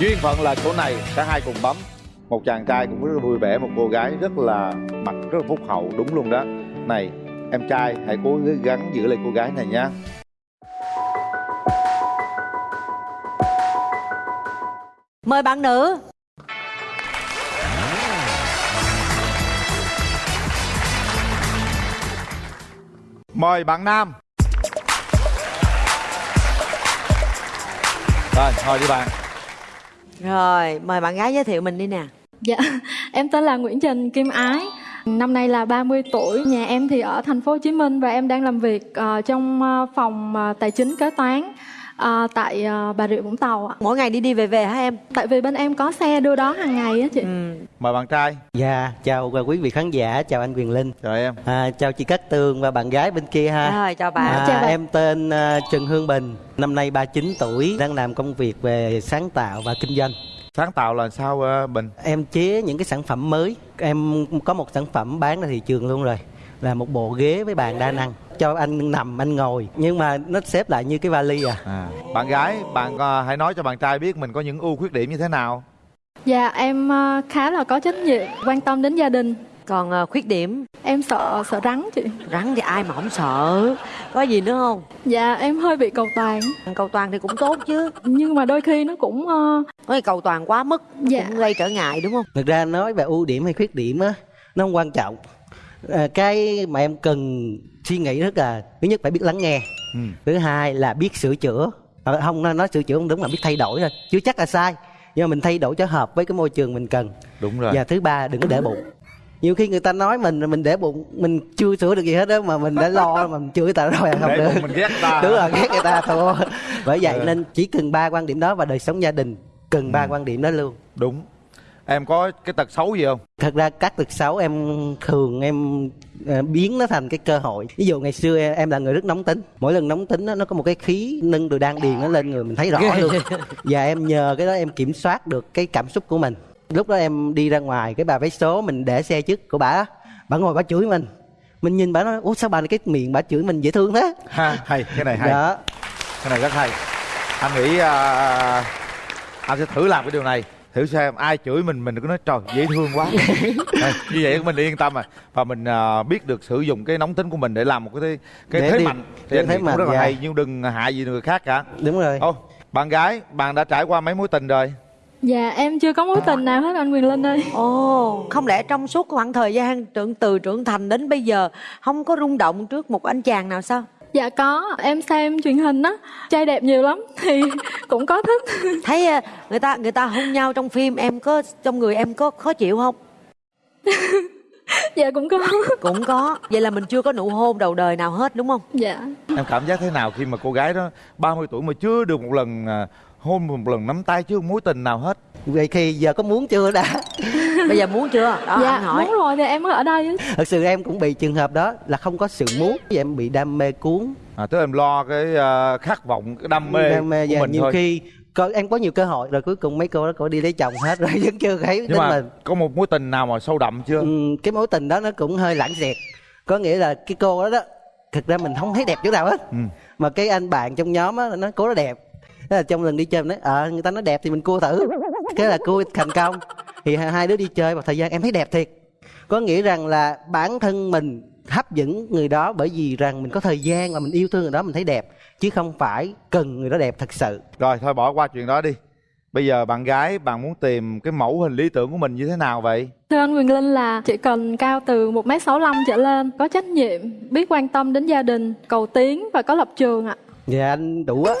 Duyên phận là chỗ này cả hai cùng bấm. Một chàng trai cũng rất là vui vẻ một cô gái rất là mặt rất là phúc hậu đúng luôn đó. Này em trai hãy cố gắng giữ lại cô gái này nhé mời bạn nữ. Mời bạn nam thôi đi bạn rồi mời bạn gái giới thiệu mình đi nè Dạ, em tên là Nguyễn Trần Kim Ái. Năm nay là 30 tuổi. Nhà em thì ở thành phố Hồ Chí Minh và em đang làm việc ờ, trong ờ, phòng ờ, tài chính kế toán ờ, tại ờ, Bà Rịa Vũng Tàu ạ. Mỗi ngày đi đi về về hả em? Tại vì bên em có xe đưa đón hàng ngày á chị. mời bạn trai Dạ, chào quý vị khán giả, chào anh Quyền Linh. Chào em. À, chào chị Cát Tường và bạn gái bên kia ha. Rồi, chào bạn. À, Chào bạn. Em tên à, Trần Hương Bình, năm nay 39 tuổi, đang làm công việc về sáng tạo và kinh doanh. sáng tạo là sao ờ, bình Em chế những cái sản phẩm mới. Em có một sản phẩm bán ra thị trường luôn rồi. Là một bộ ghế với bàn đa năng cho anh nằm anh ngồi nhưng mà nó xếp lại như cái vali à. à bạn gái bạn ờ, hãy nói cho bạn trai biết mình có những ưu khuyết điểm như thế nào Dạ, em ờ, khá là có trách nhiệm, quan tâm đến gia đình. Còn ờ, khuyết điểm Em sợ sợ rắn chị. rắn thì ai mà không sợ có gì nữa không Dạ, em hơi bị cầu toàn. cầu toàn thì cũng tốt chứ Nhưng mà đôi khi nó cũng ờ, có cầu toàn quá mức Dạ. cũng gây trở ngại đúng không Thực ra nói về ưu điểm hay khuyết điểm á nó không quan trọng. À, cái mà em cần suy nghĩ rất là thứ nhất phải biết lắng nghe. ừ. Thứ hai là biết sửa chữa. Ờ, không nói nói sửa chữa không đúng mà biết thay đổi thôi. Chưa chắc là sai. Nhưng mà mình thay đổi cho hợp với cái môi trường mình cần. đúng rồi Và thứ ba đừng có để bụng. Nhiều khi người ta nói mình mình để bụng mình chưa sửa được gì hết đó mà mình đã lo mà mình chửi ta rồi không để được. bụng mình ghét ta Đúng rồi ghét người ta thua. Bởi vậy Ừ. nên chỉ cần ba quan điểm đó và đời sống gia đình cần ba Ừ. quan điểm đó luôn. đúng em có cái tật xấu gì không? Thật ra các tật xấu em thường em ờ, biến nó thành cái cơ hội. Ví dụ ngày xưa em, là người rất nóng tính. Mỗi lần nóng tính nó có một cái khí nâng từ đan điền nó lên người mình thấy rõ luôn. Và em nhờ cái đó em kiểm soát được cái cảm xúc của mình. Lúc đó em đi ra ngoài cái bà vé số mình để xe trước của bà bà ngồi bà chửi mình. Mình nhìn bà nói ủa sao bà này cái miệng bà chửi mình dễ thương thế? Ha hay cái này hay. Đó. Cái này rất hay. Anh nghĩ à, anh sẽ thử làm cái điều này thử xem ai chửi mình mình cứ nói trời dễ thương quá. Như vậy mình yên tâm rồi và mình à, biết được sử dụng cái nóng tính của mình để làm một cái cái Để thế đi- mạnh. Thì anh thế mạnh, rất là dạ. hay nhưng đừng hại gì người khác cả. Đúng rồi. Ô bạn gái bạn đã trải qua mấy mối tình rồi? Dạ, em chưa có mối tình nào hết anh Quyền Linh ơi. ồ không lẽ trong suốt khoảng thời gian trưởng từ trưởng thành đến bây giờ không có rung động trước một anh chàng nào sao Dạ có, em xem truyền hình á, trai đẹp nhiều lắm thì cũng có thích. thấy ờ, người ta người ta hôn nhau trong phim em có trong người em có khó chịu không dạ cũng có. cũng có vậy là mình chưa có nụ hôn đầu đời nào hết đúng không Dạ. em cảm giác thế nào khi mà cô gái đó 30 tuổi mà chưa được một lần à, hôn một lần nắm tay chưa mối tình nào hết vậy thì giờ có muốn chưa đã? Bây giờ muốn chưa? Đó dạ, anh hỏi. muốn rồi thì em mới ở đây thật sự em cũng bị trường hợp đó là không có sự muốn vì em bị đam mê cuốn. À, tức là em lo cái à, khát vọng cái đam mê, đam mê của và mình nhiều thôi. khi có, em có nhiều cơ hội rồi cuối cùng mấy cô đó cô đi lấy chồng hết rồi vẫn chưa thấy. Nhưng mà mình có một mối tình nào mà sâu đậm chưa? Ừ, cái mối tình đó nó cũng hơi lãng xẹt. Có nghĩa là cái cô đó đó thực ra mình không thấy đẹp chỗ nào hết. Ừ. mà cái anh bạn trong nhóm á nó cô đó đẹp thế là trong lần đi chơi mình nói ờ người ta nói đẹp thì mình cua thử. Thế là cua thành công. Thì hai đứa đi chơi một thời gian em thấy đẹp thiệt. Có nghĩa rằng là bản thân mình hấp dẫn người đó bởi vì rằng mình có thời gian và mình yêu thương người đó mình thấy đẹp chứ không phải cần người đó đẹp thật sự. Rồi thôi bỏ qua chuyện đó đi. Bây giờ bạn gái bạn muốn tìm cái mẫu hình lý tưởng của mình như thế nào vậy? Thưa anh Quyền Linh là chỉ cần cao từ 1m65 trở lên, có trách nhiệm, biết quan tâm đến gia đình, cầu tiến và có lập trường ạ. dạ anh đủ á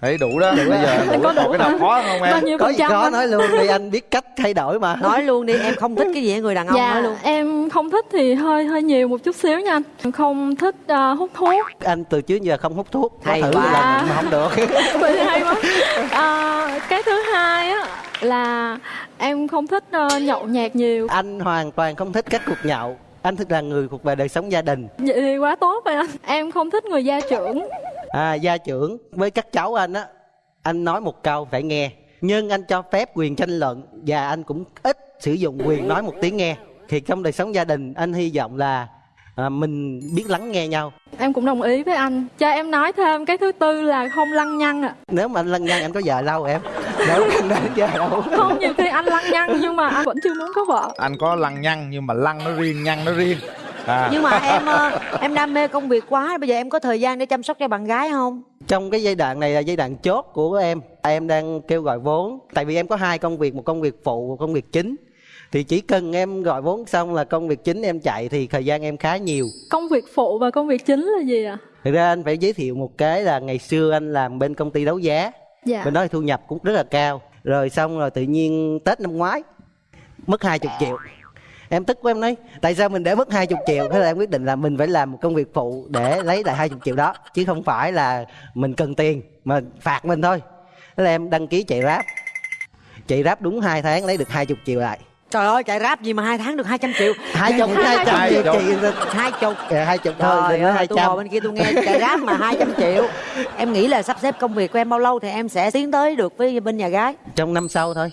Thấy đủ đó bây giờ đủ Có đủ cái nào khó không em có gì khó nói luôn đi anh biết cách thay đổi mà nói luôn đi em không thích cái gì ở người đàn ông nói Dạ, luôn em không thích thì hơi hơi nhiều một chút xíu nha anh. Không thích ờ, hút thuốc. anh từ trước giờ không hút thuốc Hay thử quá. lần mà không được Vậy hay quá. Ờ, cái thứ hai á là em không thích ờ, nhậu nhẹt nhiều. anh hoàn toàn không thích các cuộc nhậu anh thích là người thuộc về đời sống gia đình Vậy thì quá tốt rồi anh. Em không thích người gia trưởng. À, gia trưởng với các cháu anh á anh nói một câu phải nghe nhưng anh cho phép quyền tranh luận và anh cũng ít sử dụng quyền nói một tiếng nghe thì trong đời sống gia đình anh hy vọng là à, mình biết lắng nghe nhau Em cũng đồng ý với anh. Cho em nói thêm cái thứ tư là không lăng nhăng ạ. nếu mà anh lăng nhăng anh có vợ lâu em nếu anh đến giờ đâu Không nhiều khi anh lăng nhăng nhưng mà anh vẫn chưa muốn có vợ. anh có lăng nhăng nhưng mà lăng nó riêng nhăng nó riêng à. nhưng mà em ờ, em đam mê công việc quá bây giờ em có thời gian để chăm sóc cho bạn gái không? Trong cái giai đoạn này là giai đoạn chốt của em. Em đang kêu gọi vốn. Tại vì em có hai công việc một công việc phụ một công việc chính. Thì chỉ cần em gọi vốn xong là công việc chính em chạy thì thời gian em khá nhiều. Công việc phụ và công việc chính là gì ạ? thực ra anh phải giới thiệu một cái là ngày xưa anh làm bên công ty đấu giá. Dạ. bên đó thì thu nhập cũng rất là cao. Rồi xong rồi tự nhiên tết năm ngoái mất 20 triệu em tức quá em nói tại sao mình để mất 20 triệu? Thế là em quyết định là mình phải làm một công việc phụ để lấy lại 20 triệu đó chứ không phải là mình cần tiền mà phạt mình thôi. Thế là em đăng ký chạy ráp chạy ráp đúng 2 tháng lấy được 20 triệu lại. Trời ơi chạy rap gì mà hai tháng được 200 triệu? Hai chục hai trăm Hai triệu chục. chị hai chục. Dạ, hai chục thôi Trời ơi, tôi ngồi bên kia tôi nghe chạy rap mà 200 triệu. Em nghĩ là sắp xếp công việc của em bao lâu thì em sẽ tiến tới được với bên nhà gái? Trong năm sau thôi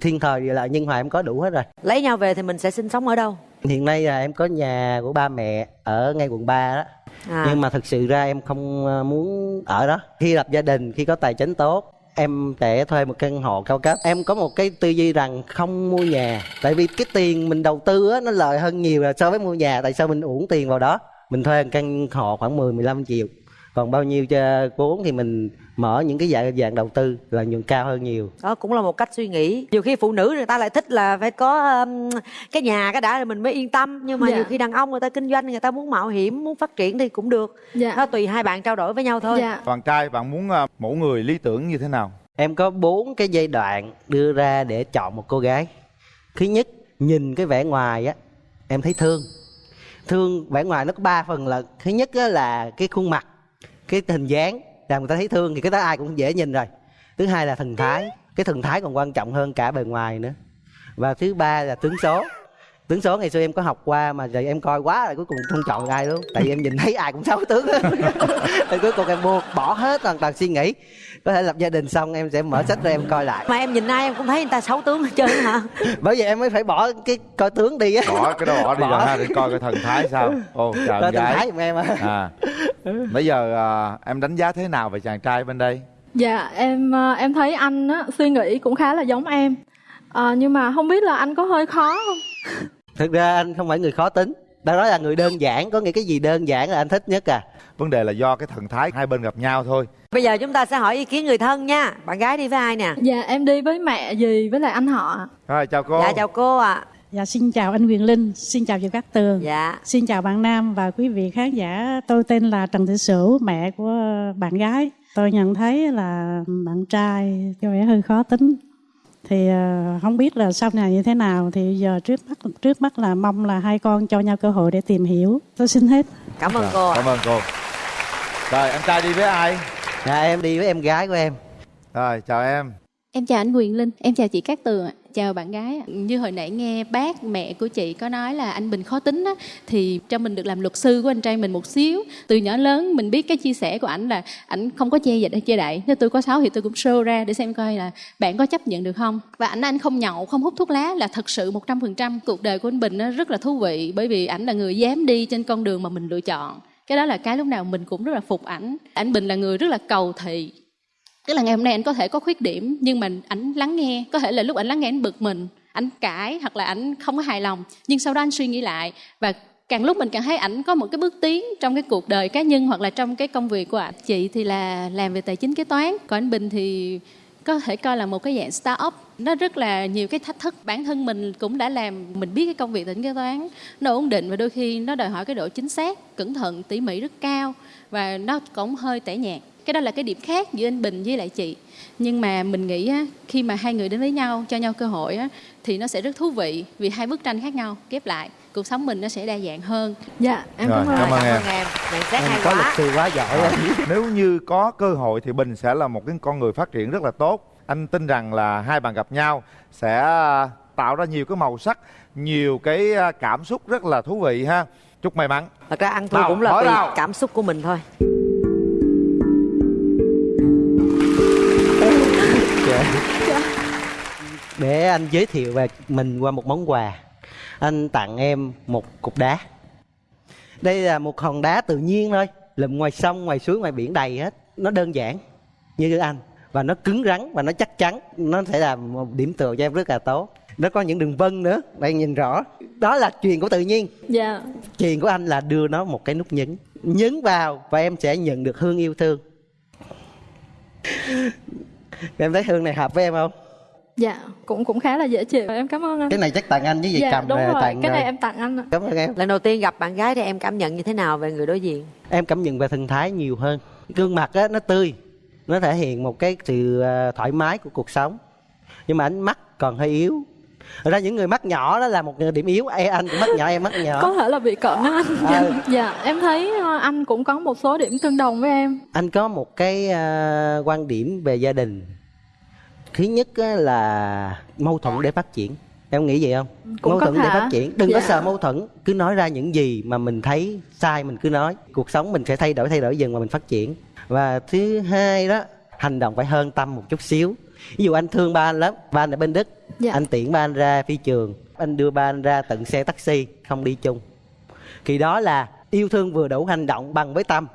thiên thời địa lợi nhân hòa em có đủ hết rồi. Lấy nhau về thì mình sẽ sinh sống ở đâu? Hiện nay là em có nhà của ba mẹ ở ngay quận 3 đó. À, nhưng mà thực sự ra em không ờ, muốn ở đó. Khi lập gia đình khi có tài chính tốt em sẽ thuê một căn hộ cao cấp. Em có một cái tư duy rằng không mua nhà tại vì cái tiền mình đầu tư á nó lợi hơn nhiều là so với mua nhà. Tại sao mình uổng tiền vào đó? Mình thuê một căn hộ khoảng 10 15 triệu còn bao nhiêu cho vốn thì mình mở những cái dạng dạng đầu tư lợi nhuận cao hơn nhiều. Đó cũng là một cách suy nghĩ. Nhiều khi phụ nữ người ta lại thích là phải có um, cái nhà cái đã rồi mình mới yên tâm. Nhưng mà Dạ. nhiều khi đàn ông người ta kinh doanh người ta muốn mạo hiểm muốn phát triển thì cũng được. Dạ. đó tùy hai bạn trao đổi với nhau thôi. Dạ. bạn trai bạn muốn à, mẫu người lý tưởng như thế nào? Em có bốn cái giai đoạn đưa ra để chọn một cô gái. Thứ nhất nhìn cái vẻ ngoài á em thấy thương. Thương vẻ ngoài nó có ba phần là thứ nhất á là cái khuôn mặt cái hình dáng làm người ta thấy thương thì cái đó ai cũng dễ nhìn rồi. Thứ hai là thần thái, cái thần thái còn quan trọng hơn cả bề ngoài nữa. Và thứ ba là tướng số tướng số ngày xưa em có học qua mà giờ em coi quá rồi cuối cùng không chọn ai luôn. Tại vì em nhìn thấy ai cũng xấu tướng. Hết. thì cuối cùng em buộc bỏ hết hoàn toàn suy nghĩ. Có thể lập gia đình xong em sẽ mở sách ra em coi lại. Mà em nhìn ai em cũng thấy người ta xấu tướng hết trơn hả? Bởi vậy em mới phải bỏ cái coi tướng đi á. Bỏ cái đó bỏ đi Bỏ. rồi ha để coi cái thần thái sao. Ô em thần thái giùm em á. À. Bây giờ à, em đánh giá thế nào về chàng trai bên đây? Dạ em ờ, em thấy anh á, suy nghĩ cũng khá là giống em. Ờ, nhưng mà không biết là anh có hơi khó không? Thực ra anh không phải người khó tính đó là người đơn giản có nghĩa cái gì đơn giản là anh thích nhất à vấn đề là do cái thần thái hai bên gặp nhau thôi bây giờ chúng ta sẽ hỏi ý kiến người thân nha bạn gái đi với ai nè Dạ em đi với mẹ gì với lại anh họ. rồi chào cô dạ chào cô ạ Dạ xin chào anh Quyền Linh, xin chào chị Cát Tường. dạ Xin chào bạn Nam và quý vị khán giả. Tôi tên là Trần Thị Sửu, mẹ của bạn gái. Tôi nhận thấy là bạn trai có vẻ hơi khó tính. Thì ờ, không biết là sau này như thế nào thì giờ trước mắt trước mắt là mong là hai con cho nhau cơ hội để tìm hiểu. Tôi xin hết. cảm ơn Rồi, cô cảm ơn cô rồi em trai đi với ai dạ em đi với em gái của em rồi chào em Em chào anh Quyền Linh, em chào chị Cát Tường ạ. Chào bạn gái. Như hồi nãy nghe bác mẹ của chị có nói là anh Bình khó tính á thì cho mình được làm luật sư của anh trai mình một xíu. Từ nhỏ lớn mình biết cái chia sẻ của ảnh là ảnh không có che dịch hay che đậy. Nếu tôi có sáu thì tôi cũng show ra để xem coi là bạn có chấp nhận được không. Và ảnh anh không nhậu, không hút thuốc lá là thật sự 100% cuộc đời của anh Bình nó rất là thú vị bởi vì ảnh là người dám đi trên con đường mà mình lựa chọn. Cái đó là cái lúc nào mình cũng rất là phục ảnh. Ảnh Bình là người rất là cầu thị, tức là ngày hôm nay anh có thể có khuyết điểm, nhưng mà ảnh lắng nghe. Có thể là lúc ảnh lắng nghe anh bực mình, ảnh cãi, hoặc là ảnh không có hài lòng. Nhưng sau đó anh suy nghĩ lại, và càng lúc mình càng thấy ảnh có một cái bước tiến trong cái cuộc đời cá nhân, hoặc là trong cái công việc của ảnh. Chị thì là làm về tài chính kế toán, còn anh bình thì có thể coi là một cái dạng start up nó rất là nhiều cái thách thức. Bản thân mình cũng đã làm, mình biết cái công việc tính kế toán, nó ổn định và đôi khi nó đòi hỏi cái độ chính xác, cẩn thận, tỉ mỉ rất cao, và nó cũng hơi tẻ nhạt cái đó là cái điểm khác giữa anh Bình với lại chị nhưng mà mình nghĩ á, khi mà hai người đến với nhau cho nhau cơ hội á, thì nó sẽ rất thú vị vì hai bức tranh khác nhau ghép lại cuộc sống mình nó sẽ đa dạng hơn dạ em Rồi, cảm ơn cảm ơn em. em nhận xét em hay có quá luật sư quá giỏi á. Nếu như có cơ hội thì Bình sẽ là một cái con người phát triển rất là tốt. Anh tin rằng là hai bạn gặp nhau sẽ à, tạo ra nhiều cái màu sắc, nhiều cái à, cảm xúc rất là thú vị ha. Chúc may mắn. thật ra ăn thua cũng là nào. cảm xúc của mình thôi để anh giới thiệu về mình qua một món quà. Anh tặng em một cục đá. Đây là một hòn đá tự nhiên thôi lụm ngoài sông ngoài suối ngoài biển đầy hết. Nó đơn giản như anh và nó cứng rắn và nó chắc chắn. Nó sẽ là một điểm tựa cho em rất là tốt. Nó có những đường vân nữa bạn nhìn rõ. Đó là truyền của tự nhiên. Dạ. Truyền của anh là đưa nó một cái nút nhấn. Nhấn vào và em sẽ nhận được hương yêu thương em thấy hương này hợp với em không? Dạ cũng cũng khá là dễ chịu. Em cảm ơn anh. Cái này chắc tặng anh với gì dạ cầm đúng là rồi. tặng cái này rồi. em tặng anh cảm ơn em. Lần đầu tiên gặp bạn gái thì em cảm nhận như thế nào về người đối diện? Em cảm nhận về thần thái nhiều hơn. Gương mặt á nó tươi. Nó thể hiện một cái sự ờ, thoải mái của cuộc sống. Nhưng mà ánh mắt còn hơi yếu Thật ra những người mắt nhỏ đó là một điểm yếu. E anh cũng mắt nhỏ em mắt nhỏ. Có thể là bị cận á anh dạ, Ừ. dạ. Em thấy ờ, anh cũng có một số điểm tương đồng với em. Anh có một cái ờ, quan điểm về gia đình. Thứ nhất á là mâu thuẫn để phát triển. Em nghĩ vậy không? Cũng mâu có thuẫn để thể. phát triển. Đừng có Dạ. sợ mâu thuẫn. Cứ nói ra những gì mà mình thấy sai mình cứ nói. Cuộc sống mình sẽ thay đổi thay đổi dần mà mình phát triển. Và thứ hai đó hành động phải hơn tâm một chút xíu ví dụ anh thương ba anh lắm ba anh ở bên đức. Dạ. anh tiễn ba anh ra phi trường. Anh đưa ba anh ra tận xe taxi không đi chung. Thì đó là yêu thương vừa đủ hành động bằng với tâm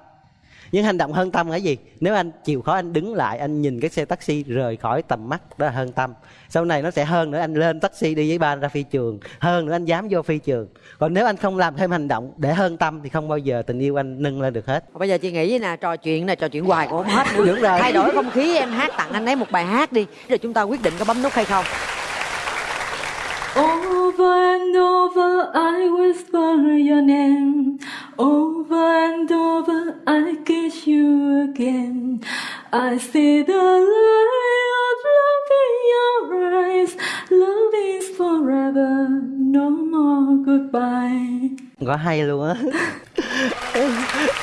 nhưng hành động hơn tâm là gì? Nếu anh chịu khó anh đứng lại anh nhìn cái xe taxi rời khỏi tầm mắt đó là hơn tâm. Sau này nó sẽ hơn nữa anh lên taxi đi với ba ra phi trường hơn nữa anh dám vô phi trường. Còn nếu anh không làm thêm hành động để hơn tâm thì không bao giờ tình yêu anh nâng lên được hết. Bây giờ chị nghĩ nè trò chuyện nè trò chuyện hoài cũng không hết nữa. Đúng rồi. thay đổi không khí em hát tặng anh ấy một bài hát đi rồi chúng ta quyết định có bấm nút hay không Over and over I whisper your name. Over and over I kiss you again. I see the light of love in your eyes. Love is forever No more goodbye. Quá hay luôn á.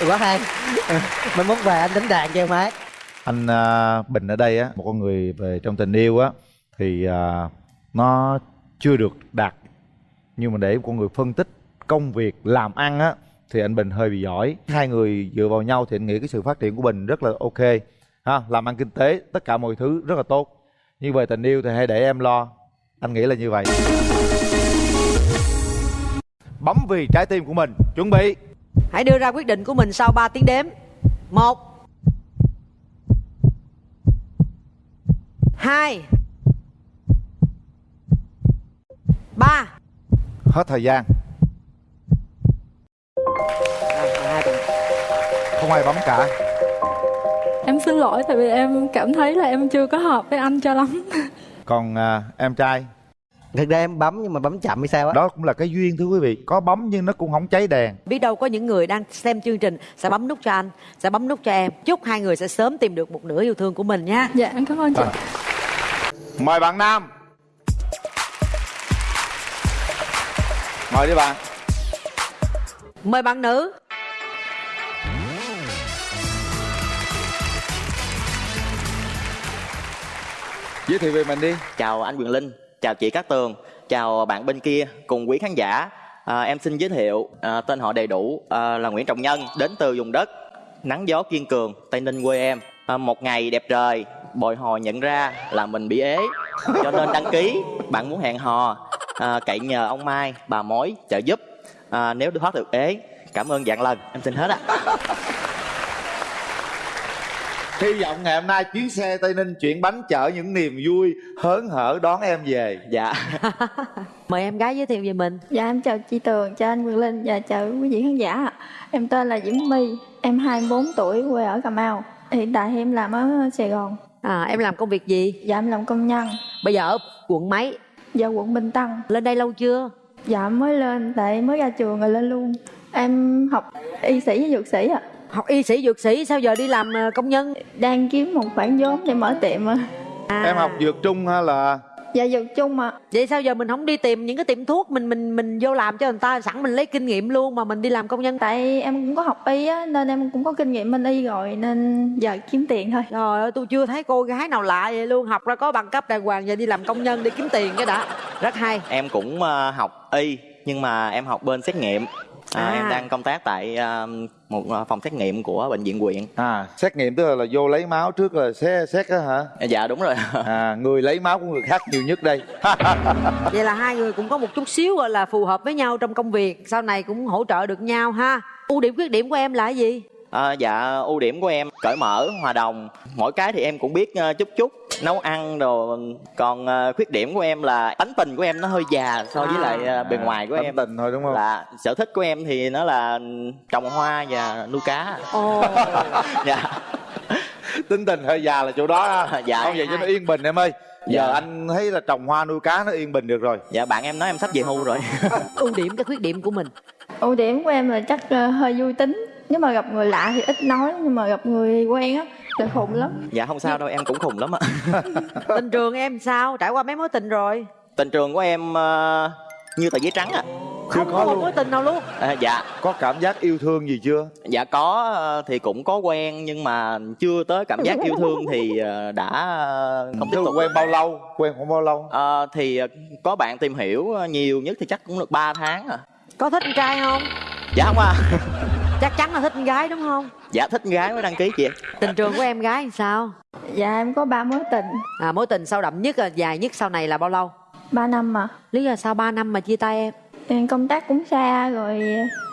Quá hay. Mai mốt về anh đánh đàn cho em hát Anh à, Bình ở đây á, một con người về trong tình yêu á thì à, nó chưa được đạt. Nhưng mà để con người phân tích công việc làm ăn á thì anh Bình hơi bị giỏi. Hai người dựa vào nhau thì anh nghĩ cái sự phát triển của Bình rất là ok. Ha, làm ăn kinh tế, tất cả mọi thứ rất là tốt. Nhưng về tình yêu thì hãy để em lo. Anh nghĩ là như vậy. Bấm vì trái tim của mình. Chuẩn bị. hãy đưa ra quyết định của mình sau 3 tiếng đếm một hai ba Hết thời gian. Không ai bấm cả. Em xin lỗi tại vì em cảm thấy là em chưa có hợp với anh cho lắm. Còn à, em trai? Thực ra em bấm nhưng mà bấm chậm hay sao á? Đó cũng là cái duyên thưa quý vị. Có bấm nhưng nó cũng không cháy đèn. Biết đâu có những người đang xem chương trình sẽ bấm nút cho anh sẽ bấm nút cho em. Chúc hai người sẽ sớm tìm được một nửa yêu thương của mình nha. Dạ em cảm ơn chị. Mời bạn nam mời đi bạn mời bạn nữ giới thiệu về mình đi Chào anh Quyền Linh, chào chị Cát Tường, chào bạn bên kia cùng quý khán giả. À, em xin giới thiệu à, tên họ đầy đủ à, là Nguyễn Trọng Nhân, đến từ vùng đất nắng gió kiên cường, Tây Ninh quê em. À, một ngày đẹp trời, bồi hồi nhận ra là mình bị ế, cho nên đăng ký. Bạn muốn hẹn hò, à, cậy nhờ ông Mai, bà mối trợ giúp. À, nếu thoát được ế, cảm ơn dạng lần. Em xin hết ạ. hy vọng ngày hôm nay chuyến xe tây ninh chuyển bánh chở những niềm vui hớn hở đón em về dạ mời em gái giới thiệu về mình Dạ em chào chị Tường, chào anh Quyền Linh và chào quý vị khán giả. Em tên là Diễm My, em 24 tuổi, quê ở Cà Mau Hiện tại em làm ở Sài Gòn à, em làm công việc gì Dạ em làm công nhân bây giờ ở quận mấy Dạ quận Bình Tân. Lên đây lâu chưa? Dạ mới lên, tại mới ra trường rồi lên luôn. Em học y sĩ với dược sĩ ạ. Học y sĩ dược sĩ sao giờ đi làm ờ, công nhân? Đang kiếm một khoản vốn để mở tiệm à. Em học dược trung hay là dạ dược chung ạ. Vậy sao giờ mình không đi tìm những cái tiệm thuốc mình mình mình vô làm cho người ta? Sẵn mình lấy kinh nghiệm luôn mà mình đi làm công nhân. Tại em cũng có học y á nên em cũng có kinh nghiệm bên y rồi nên giờ kiếm tiền thôi. Trời ơi tôi chưa thấy cô gái nào lạ vậy luôn. Học ra có bằng cấp đàng hoàng giờ đi làm công nhân để kiếm tiền cái đã. Rất hay. Em cũng ờ, học y nhưng mà em học bên xét nghiệm à, À. em đang công tác tại ờ, một ờ, phòng xét nghiệm của bệnh viện huyện à xét nghiệm tức là, là vô lấy máu trước là xét xét á hả? Dạ đúng rồi. À người lấy máu của người khác nhiều nhất đây. Vậy là hai người cũng có một chút xíu gọi là phù hợp với nhau trong công việc sau này cũng hỗ trợ được nhau ha. Ưu điểm khuyết điểm của em là gì À, dạ ưu điểm của em cởi mở hòa đồng. Mỗi cái thì em cũng biết ờ, chút chút. Nấu ăn đồ còn ờ, khuyết điểm của em là tánh tình của em nó hơi già so với À. lại ờ, bề ngoài của tánh em. tình thôi đúng không? Là sở thích của em thì nó là trồng hoa và nuôi cá. Ồ. dạ. Tính tình hơi già là chỗ đó ha. Dạ. không vậy cho nó yên bình em ơi. Giờ Dạ. anh thấy là trồng hoa nuôi cá nó yên bình được rồi. Dạ bạn em nói em sắp về hưu rồi. Ưu điểm cái khuyết điểm của mình. Ưu điểm của em là chắc ờ, hơi vui tính nếu mà gặp người lạ thì ít nói nhưng mà gặp người quen á thì khùng lắm. Dạ không sao đâu em cũng khùng lắm ạ. Tình trường em sao? Trải qua mấy mối tình rồi? Tình trường của em ờ, như tờ giấy trắng ạ. Không có một mối tình nào luôn. À, dạ. Có cảm giác yêu thương gì chưa? Dạ có ờ, thì cũng có quen nhưng mà chưa tới cảm giác yêu thương thì ờ, đã không tiếp tục. quen bao lâu? Quen khoảng bao lâu? Ờ, thì có bạn tìm hiểu nhiều nhất thì chắc cũng được 3 tháng à có thích con trai không? Dạ không à chắc chắn là thích con gái đúng không? Dạ thích gái mới đăng ký chị. Tình trường của em gái sao? Dạ em có ba mối tình. À mối tình sâu đậm nhất à, dài nhất sau này là bao lâu? Ba năm mà lý do sao 3 năm mà chia tay em? Em công tác cũng xa rồi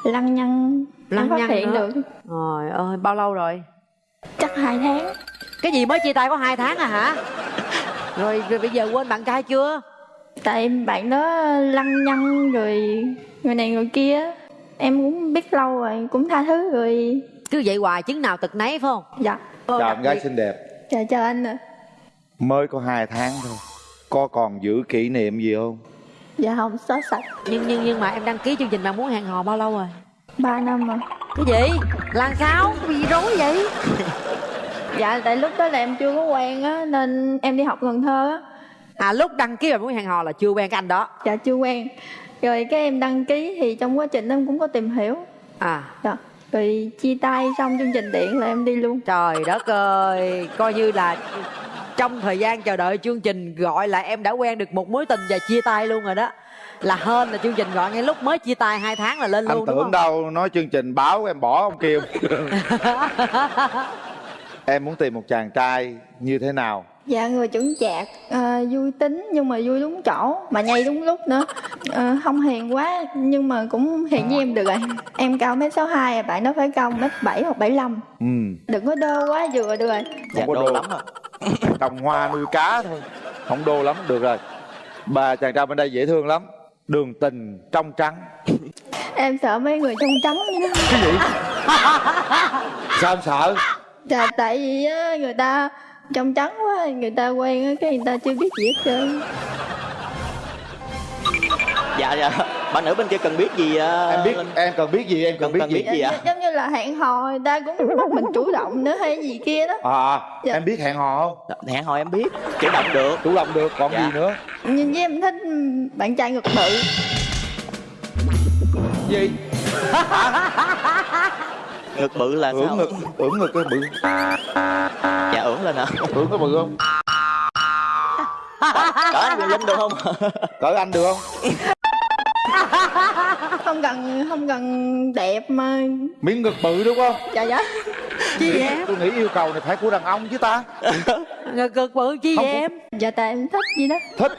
lăng nhăng Lăng nhăng phát hiện nữa. được. Trời ơi, bao lâu rồi? chắc hai tháng. Cái gì mới chia tay có hai tháng à hả? Rồi, rồi bây giờ quên bạn trai chưa? tại bạn đó lăng nhăng rồi người này người kia em cũng biết lâu rồi cũng tha thứ rồi. Cứ vậy hoài chứng nào tật nấy phải không? dạ. Chào em gái xinh đẹp. Chào chào anh ạ. Mới có hai tháng thôi. Có còn giữ kỷ niệm gì không? Dạ không xóa sạch. Nhưng nhưng nhưng mà em đăng ký chương trình bạn muốn hẹn hò bao lâu rồi? ba năm mà Cái gì? Là sao? Cái gì rối vậy? dạ tại lúc đó là em chưa có quen á nên em đi học Cần Thơ á. À lúc đăng ký bạn muốn hẹn hò là chưa quen cái anh đó. Dạ chưa quen rồi cái em đăng ký thì trong quá trình em cũng có tìm hiểu. À. Dạ. Rồi chia tay xong chương trình điện là em đi luôn. Trời đất ơi Coi như là trong thời gian chờ đợi chương trình gọi là em đã quen được một mối tình và chia tay luôn rồi đó. Là hên là chương trình gọi ngay lúc mới chia tay hai tháng là lên anh luôn đúng tưởng không? đâu nói chương trình báo em bỏ ông kia em muốn tìm một chàng trai như thế nào dạ người chuẩn chạc. À, vui tính nhưng mà vui đúng chỗ mà nhây đúng lúc nữa. À, không hiền quá nhưng mà cũng hiền với em được rồi. Em cao mét sáu hai bạn đó phải cao mét bảy hoặc bảy lăm. Ừ. Đừng có đơ quá vừa được rồi. Dạ có đô đô. lắm ạ. Trồng hoa nuôi cá thôi. Không đô lắm được rồi. Bà chàng trai bên đây dễ thương lắm. Đường tình trong trắng. Em sợ mấy người trong trắng vậy đó cái gì? Sao em sợ? Dạ tại vì á, người ta trong trắng quá người ta quen á, cái người ta chưa biết gì hết trơn. Dạ dạ. Bạn nữ bên kia cần biết gì ờ, em biết em cần biết gì em cần, cần, cần biết biết gì gì ạ Dạ, giống như là hẹn hò người ta cũng bắt mình chủ động nữa hay gì kia đó. À Dạ. em biết hẹn hò không? Hẹn hò em biết chủ động được. Chủ động được còn Dạ. gì nữa? Nhưng với em thích bạn trai ngực bự. Gì ngực bự là ưỡn sao? ngực ưỡn ngực cái bự. Dạ ưỡn lên hả ưỡn cái bự không? Cỡ anh linh được không? Cỡ anh được không? Không cần không cần đẹp mà. Miếng ngực bự đúng không? Dạ dạ. Chi vậy em? tôi nghĩ yêu cầu này phải của đàn ông chứ ta. Ngực cực bự chi Không, vậy em? dạ tại em thích gì đó. Thích.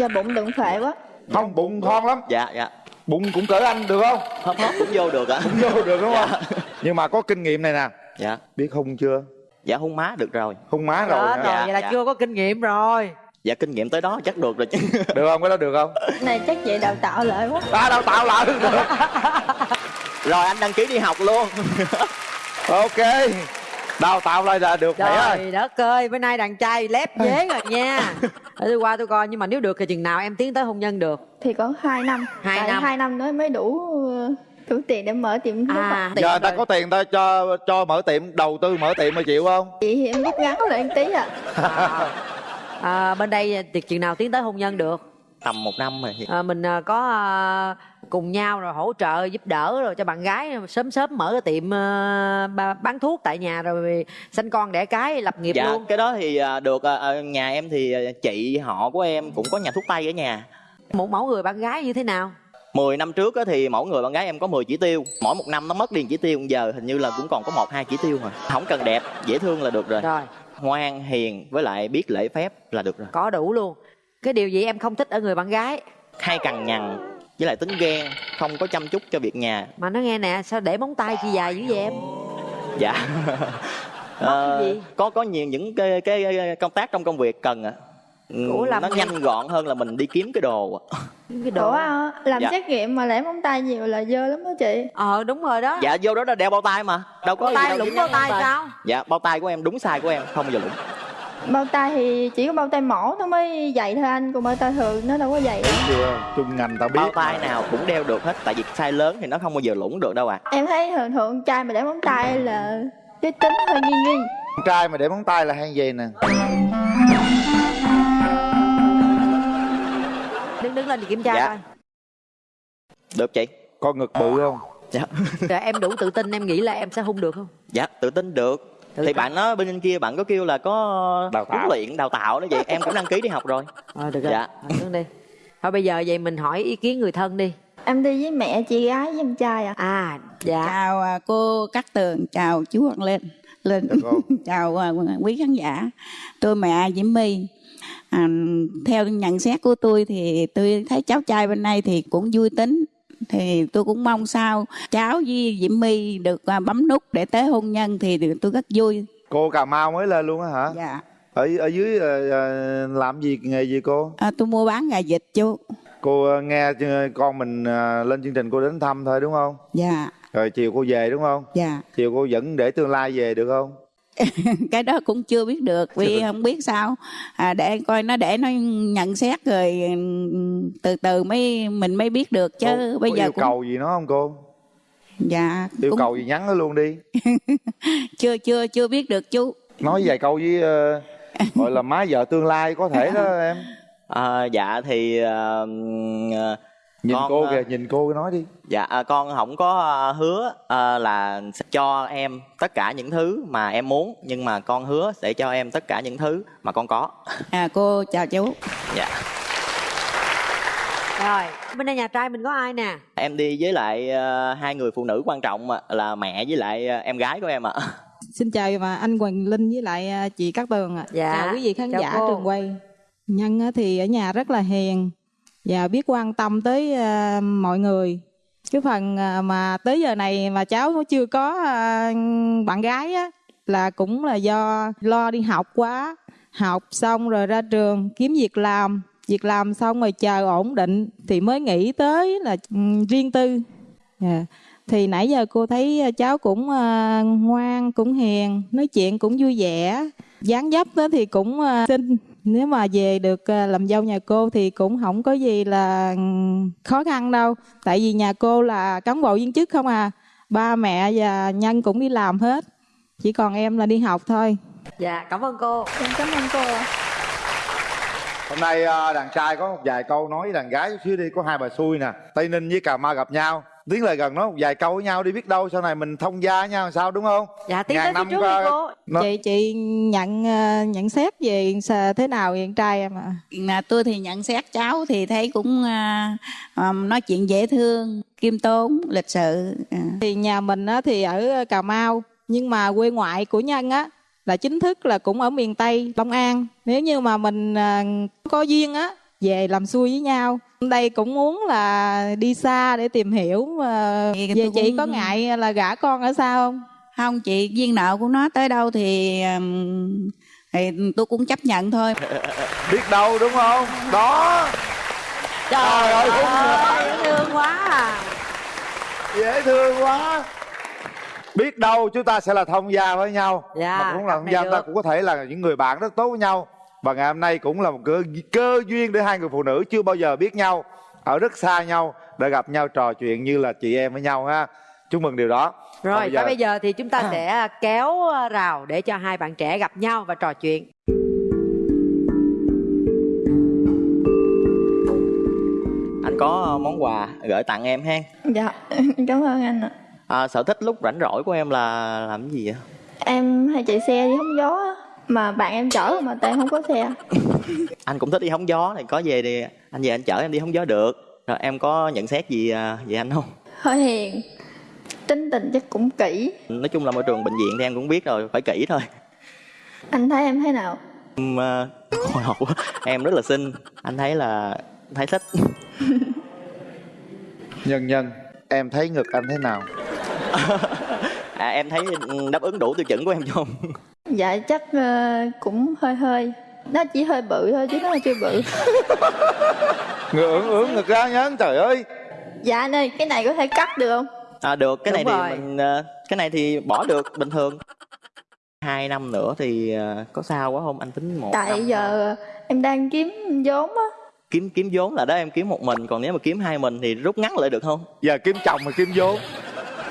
Dạ bụng đừng phệ quá. Không bụng thon lắm. Dạ dạ. Bụng cũng cỡ anh được không? Hấp hấp cũng vô được ạ. Cũng vô được đúng không nhưng mà có kinh nghiệm này nè. Dạ. Biết hung chưa? Dạ hung má được rồi. Hung má rồi rồi Dạ, vậy là dạ. chưa có kinh nghiệm rồi. Dạ kinh nghiệm tới đó chắc được rồi chứ. Được không? Cái đó được không? Này chắc vậy đào tạo lại quá. À đào tạo lại. Được rồi anh đăng ký đi học luôn. Ok. Đào tạo lại là được mẹ ơi. Trời đất ơi, bữa nay đàn trai lép dế rồi nha. Để tôi qua tôi coi, nhưng mà nếu được thì chừng nào em tiến tới hôn nhân được? Thì có 2 năm. Hai tại năm. hai năm nữa mới đủ đủ tiền để mở tiệm thuốc à. giờ người ta có tiền ta cho cho mở tiệm đầu tư mở tiệm mà chịu không? Chị thì em rút ngắn lại tí à à, bên đây tiệc chừng nào tiến tới hôn nhân được? Tầm một năm rồi à, mình à, có à, cùng nhau rồi hỗ trợ giúp đỡ rồi cho bạn gái sớm sớm mở cái tiệm à, bán thuốc tại nhà rồi sanh con đẻ cái lập nghiệp dạ luôn. cái đó thì à, được à, à, nhà em thì chị họ của em cũng có nhà thuốc tây ở nhà. Một mẫu người bạn gái như thế nào 10 năm trước á thì mỗi người bạn gái em có 10 chỉ tiêu. Mỗi một năm nó mất đi một chỉ tiêu. Giờ hình như là cũng còn có một hai chỉ tiêu mà không cần đẹp dễ thương là được rồi. Rồi. Ngoan hiền với lại biết lễ phép là được rồi. Có đủ luôn. Cái điều gì em không thích ở người bạn gái? Hay cằn nhằn với lại tính ghen không có chăm chút cho việc nhà. Mà nó nghe nè sao để móng tay chi dài dữ vậy em? Dạ. Ờ, gì? có có nhiều những cái, cái công tác trong công việc cần à Ừ, Ủa, làm nó nhanh gọn hơn là mình đi kiếm cái đồ cái Ủa à, làm Dạ. xét nghiệm mà để móng tay nhiều là dơ lắm đó chị. Ờ đúng rồi đó. Dạ vô đó là đeo bao tay mà. Đâu có Bao tay lủng bao tay sao? dạ bao tay của em đúng size của em không bao giờ lủng. Bao tay thì chỉ có bao tay mổ nó mới dày thôi anh còn bao tay thường nó đâu có dày đâu. chưa? Chung ngành tao biết. Bao tay nào cũng đeo được hết tại vì size lớn thì nó không bao giờ lủng được đâu à em thấy thường thường con trai mà để móng tay là cái tính hơi nghi nghi. Con trai mà để móng tay là hay gì nè đứng lên thì kiểm tra Dạ. coi. Được chị. Con ngực bự không? Dạ. Rồi em đủ tự tin em nghĩ là em sẽ hung được không? Dạ tự tin được. Tự thì tin. bạn nói bên kia bạn có kêu là có Đào tạo. huấn luyện đào tạo đó vậy em cũng đăng ký đi học rồi. Ờ được rồi. Dạ. Đứng đi. Thôi bây giờ vậy mình hỏi ý kiến người thân đi. Em đi với mẹ chị gái với em trai à à dạ. Chào à, cô Cát Tường chào chú Hoàng Lên. Lên chào à, quý khán giả. Tôi mẹ Diễm My à, theo nhận xét của tôi thì tôi thấy cháu trai bên đây thì cũng vui tính. Thì tôi cũng mong sao cháu với Diễm My được à, bấm nút để tới hôn nhân thì tôi rất vui. Cô cà mau mới lên luôn á hả? Dạ. Ở ở dưới ờ, ờ, làm gì nghề gì cô? À, tôi mua bán gà vịt chú. Cô ờ, nghe con mình lên chương trình cô đến thăm thôi đúng không? Dạ. Rồi chiều cô về đúng không? Dạ. Chiều cô vẫn để tương lai về được không cái đó cũng chưa biết được vì không biết sao. À, để coi nó để nó nhận xét rồi từ từ mới mình mới biết được chứ. Cô, bây có giờ yêu cũng cầu gì nó không cô? Dạ yêu cũng cầu gì nhắn nó luôn đi. Chưa chưa chưa biết được chú. Nói vài câu với ờ, gọi là má vợ tương lai có thể đó em. À, dạ thì ờ, ờ, nhìn con, cô ờ, kìa nhìn cô nói đi. dạ à, con không có ờ, hứa ờ, là sẽ cho em tất cả những thứ mà em muốn nhưng mà con hứa sẽ cho em tất cả những thứ mà con có. À cô chào chú. Dạ. Rồi bên đây nhà trai mình có ai nè? Em đi với lại ờ, hai người phụ nữ quan trọng là mẹ với lại ờ, em gái của em ạ. Xin chào và anh Hoàng Linh với lại chị Cát Tường ạ. Dạ, Chào quý vị khán chào giả cô. trường quay. Nhân á thì ở nhà rất là hiền và biết quan tâm tới uh, mọi người. Cái phần ờ, mà tới giờ này mà cháu chưa có uh, bạn gái á là cũng là do lo đi học quá. Học xong rồi ra trường kiếm việc làm. Việc làm xong rồi chờ ổn định thì mới nghĩ tới là um, riêng tư. yeah. Thì nãy giờ cô thấy cháu cũng uh, ngoan, cũng hiền, nói chuyện cũng vui vẻ. dáng dấp đó thì cũng uh, xinh. Nếu mà về được à, làm dâu nhà cô thì cũng không có gì là ừm, khó khăn đâu. Tại vì nhà cô là cán bộ viên chức không à. Ba mẹ và nhân cũng đi làm hết. Chỉ còn em là đi học thôi. dạ cảm ơn cô em cảm ơn cô ạ. hôm nay ờ, đàn trai có một vài câu nói với đàn gái chút xíu đi có hai bà xui nè tây ninh với cà mau gặp nhau tiến lại gần một vài câu với nhau đi biết đâu sau này mình thông gia với nhau sao đúng không dạ tiến tới phía trước đi cô. nó- Chị chị nhận à, nhận xét về thế nào con trai em ạ? à, tôi thì nhận xét cháu thì thấy cũng à, nói chuyện dễ thương khiêm tốn lịch sự à. Thì nhà mình á, thì ở Cà Mau nhưng mà quê ngoại của Nhân á là chính thức là cũng ở miền Tây Long An. Nếu như mà mình à, có duyên á về làm xuôi với nhau. Đây cũng muốn là đi xa để tìm hiểu à, Thì về tôi chị cũng- có ngại là gả con ở xa không? không chị duyên nợ của nó tới đâu thì thì tôi cũng chấp nhận thôi. Biết đâu đúng không? Đó. Trời ơi ơi dễ thương quá à. Dễ thương quá. Biết đâu chúng ta sẽ là thông gia với nhau. Dạ, mà cũng là thông gia ta cũng có thể là những người bạn rất tốt với nhau và ngày hôm nay cũng là một cơ, cơ duyên để hai người phụ nữ chưa bao giờ biết nhau ở rất xa nhau để gặp nhau trò chuyện như là chị em với nhau ha. Chúc mừng điều đó. Rồi bây bây giờ thì chúng ta sẽ kéo rào để cho hai bạn trẻ gặp nhau và trò chuyện. Anh có món quà gửi tặng em ha? Dạ, cảm ơn anh ạ. à, sở thích lúc rảnh rỗi của em là làm cái gì vậy? Em hay chạy xe đi hóng gió mà bạn em chở mà tại em không có xe. anh cũng thích đi hóng gió thì có về thì anh về anh chở em đi hóng gió được rồi em có nhận xét gì à, về anh không Hơi hiền, tính tình chắc cũng kỹ. nói chung là môi trường bệnh viện thì em cũng biết rồi phải kỹ thôi Anh thấy em thế nào? Em, à, hồi hộp quá. em rất là xinh anh thấy là thấy thích nhân nhân em thấy ngực anh thế nào à, em thấy đáp ứng đủ tiêu chuẩn của em không Dạ chắc ờ, cũng hơi hơi. Nó chỉ hơi bự thôi chứ nó chưa bự. ngực ưỡn ưỡn ngực ra nhá trời ơi Dạ anh ơi, cái này có thể cắt được không? à, được cái Đúng này rồi. thì mình à, cái này thì bỏ được bình thường hai năm nữa thì à, có sao quá không anh tính một Tại năm giờ em đang kiếm vốn á. kiếm kiếm vốn là đó em kiếm một mình còn nếu mà kiếm hai mình thì rút ngắn lại được không giờ kiếm chồng mà kiếm vốn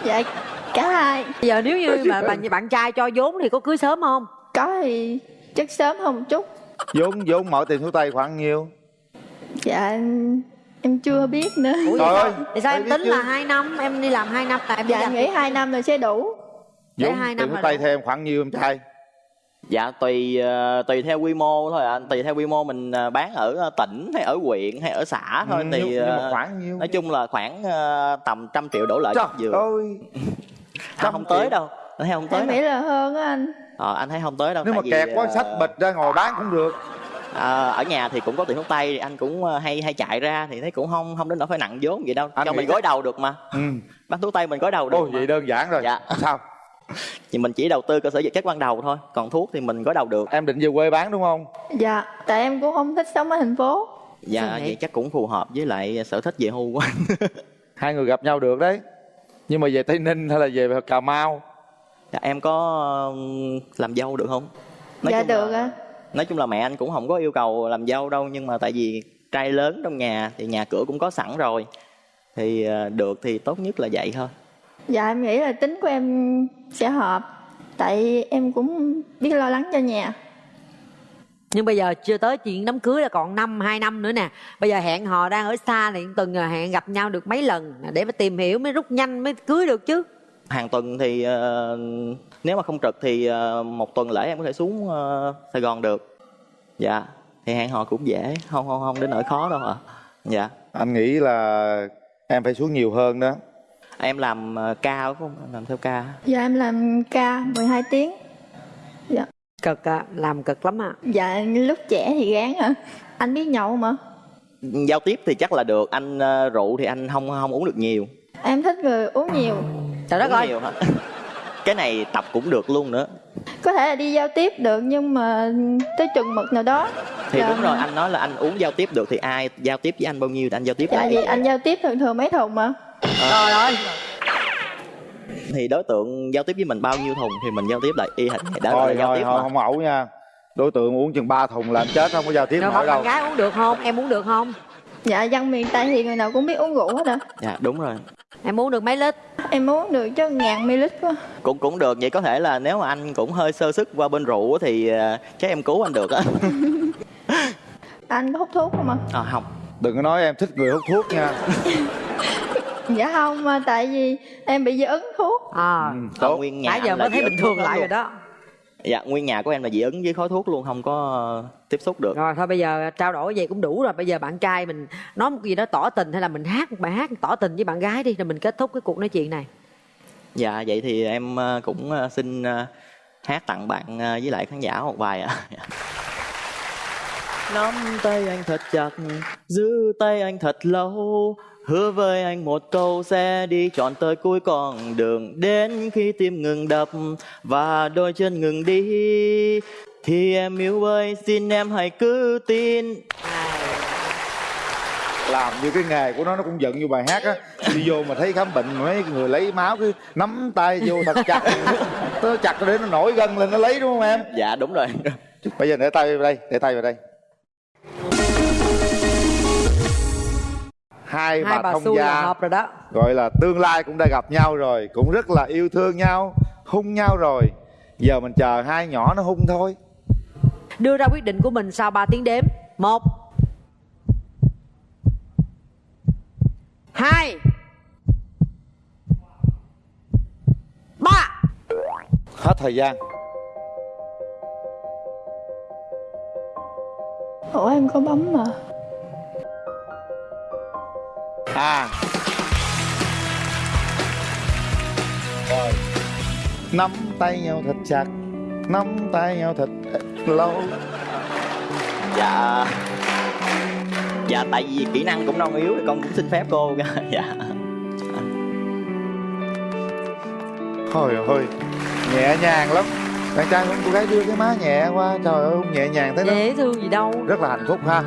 Dạ cả hai. bây giờ nếu như mà bạn bạn trai cho vốn thì có cưới sớm không Có thì chắc sớm hơn một chút. vốn vốn mọi tiền số tay khoảng nhiêu Dạ em, em chưa biết nữa. Ủa Trời ơi, sao? Thì sao em tính chứ. là hai năm em đi làm hai năm là em Dạ em nghĩ hai năm là sẽ đủ. Để vốn hai tiền năm số tay em khoảng nhiêu em trai dạ tùy ờ, tùy theo quy mô thôi anh tùy theo quy mô mình ờ, bán ở ờ, tỉnh hay ở huyện hay ở xã thôi Ừ, thì nhưng- nhưng mà khoảng nhiêu? nói chung là khoảng tầm trăm triệu đổ lại Trời vừa ơi à, không tới đâu. Anh thấy không tới Em đâu. nghĩ là hơn á anh. Ờ, anh thấy không tới đâu nếu mà kẹt quá ờ, sách bịch ra ngồi bán cũng được. Ờ, ở nhà thì cũng có tiền thuốc tây thì anh cũng ờ, hay hay chạy ra thì thấy cũng không không đến nỗi phải nặng vốn vậy đâu. Anh cho mình gối đầu được mà. Ừ. bán thuốc tây mình gối đầu được Ôi mà. vậy đơn giản rồi. Dạ. sao? Thì mình chỉ đầu tư cơ sở vật chất ban đầu thôi còn thuốc thì mình gối đầu được. Em định về quê bán đúng không? Dạ, tại em cũng không thích sống ở thành phố. dạ vậy? chắc cũng phù hợp với lại sở thích về hưu của anh. Hai người gặp nhau được đấy nhưng mà về tây ninh hay là về cà mau dạ, em có làm dâu được không Nói dạ được ạ. nói chung là mẹ anh cũng không có yêu cầu làm dâu đâu nhưng mà tại vì trai lớn trong nhà thì nhà cửa cũng có sẵn rồi thì ờ, được thì tốt nhất là vậy thôi Dạ em nghĩ là tính của em sẽ hợp. Tại em cũng biết lo lắng cho nhà. Nhưng bây giờ chưa tới chuyện đám cưới là còn năm hai năm nữa nè. Bây giờ hẹn hò đang ở xa thì tuần là hẹn gặp nhau được mấy lần. Để mà tìm hiểu mới rút nhanh mới cưới được chứ. Hàng tuần thì ờ, nếu mà không trực thì ờ, một tuần lễ em có thể xuống ờ, Sài Gòn được. Dạ thì hẹn hò cũng dễ. Không không không đến nỗi khó đâu ạ. Dạ. Anh nghĩ là em phải xuống nhiều hơn đó. Em làm ca đúng không? Em làm theo ca. Dạ em làm ca 12 tiếng. Dạ. Cực à, làm cực lắm à Dạ lúc trẻ thì gán à. Anh biết nhậu mà. giao tiếp thì chắc là được anh ờ, rượu thì anh không không uống được nhiều Em thích người uống nhiều. trời đất ơi hả cái này tập cũng được luôn nữa Có thể là đi giao tiếp được nhưng mà tới chừng mực nào đó. thì Dạ. đúng rồi anh nói là anh uống giao tiếp được thì ai giao tiếp với anh bao nhiêu thì anh giao tiếp Dạ lại vì anh giao tiếp thường thường mấy thùng mà. trời ơi thì đối tượng giao tiếp với mình bao nhiêu thùng thì mình giao tiếp lại. Y hệt vậy đó là thôi giao thôi tiếp thôi mà. không ẩu nha. Đối tượng uống chừng ba thùng là anh chết không có giao tiếp rồi nổi bạn đâu. gái uống được không? Em uống được không? Dạ dân miền Tây thì người nào cũng biết uống rượu hết à. dạ đúng rồi. Em uống được mấy lít? Em uống được chứ ngàn ml quá. cũng cũng được vậy có thể là nếu mà anh cũng hơi sơ sức qua bên rượu á thì ờ, chắc em cứu anh được á. Anh có hút thuốc không ạ? à, không. Đừng có nói em thích người hút thuốc nha Dạ không mà tại vì em bị dị ứng thuốc. à ừ, nguyên nhà nãy giờ mới thấy bình thường lại rồi đó. Dạ nguyên nhà của em là dị ứng với khói thuốc luôn không có tiếp xúc được. Rồi thôi bây giờ trao đổi vậy cũng đủ rồi. Bây giờ bạn trai mình nói một gì đó tỏ tình hay là mình hát một bài hát tỏ tình với bạn gái đi rồi mình kết thúc cái cuộc nói chuyện này. Dạ vậy thì em ờ, cũng ờ, xin ờ, hát tặng bạn với lại khán giả một bài ạ. Nắm tay anh thật chặt giữ tay anh thật lâu hứa với anh một câu sẽ đi trọn tới cuối con đường. Đến khi tim ngừng đập và đôi chân ngừng đi thì em yêu ơi xin em hãy cứ tin. Làm như cái nghề của nó nó cũng giận như bài hát á. Đi vô mà thấy khám bệnh mấy người lấy máu cứ nắm tay vô thật chặt. Nó chặt để nó nổi gân lên nó lấy đúng không em? Dạ đúng rồi. Bây giờ để tay vào đây để tay vào đây hai, hai bà bà thông xui gia. là hợp rồi đó. Gọi là tương lai cũng đã gặp nhau rồi cũng rất là yêu thương nhau hung nhau rồi. Giờ mình chờ hai nhỏ nó hung thôi. Đưa ra quyết định của mình sau 3 tiếng đếm. Một. Hai. Ba. Hết thời gian. Ủa em có bấm mà à. Rồi nắm tay nhau thật chặt nắm tay nhau thật lâu. Dạ. Dạ tại vì kỹ năng cũng non yếu thì con cũng xin phép cô. Dạ. Thôi ơi nhẹ nhàng lắm. Bạn trai con cô gái đưa cái má nhẹ qua trời ơi nhẹ nhàng thế đó. Dễ thương gì đâu. Rất là hạnh phúc ha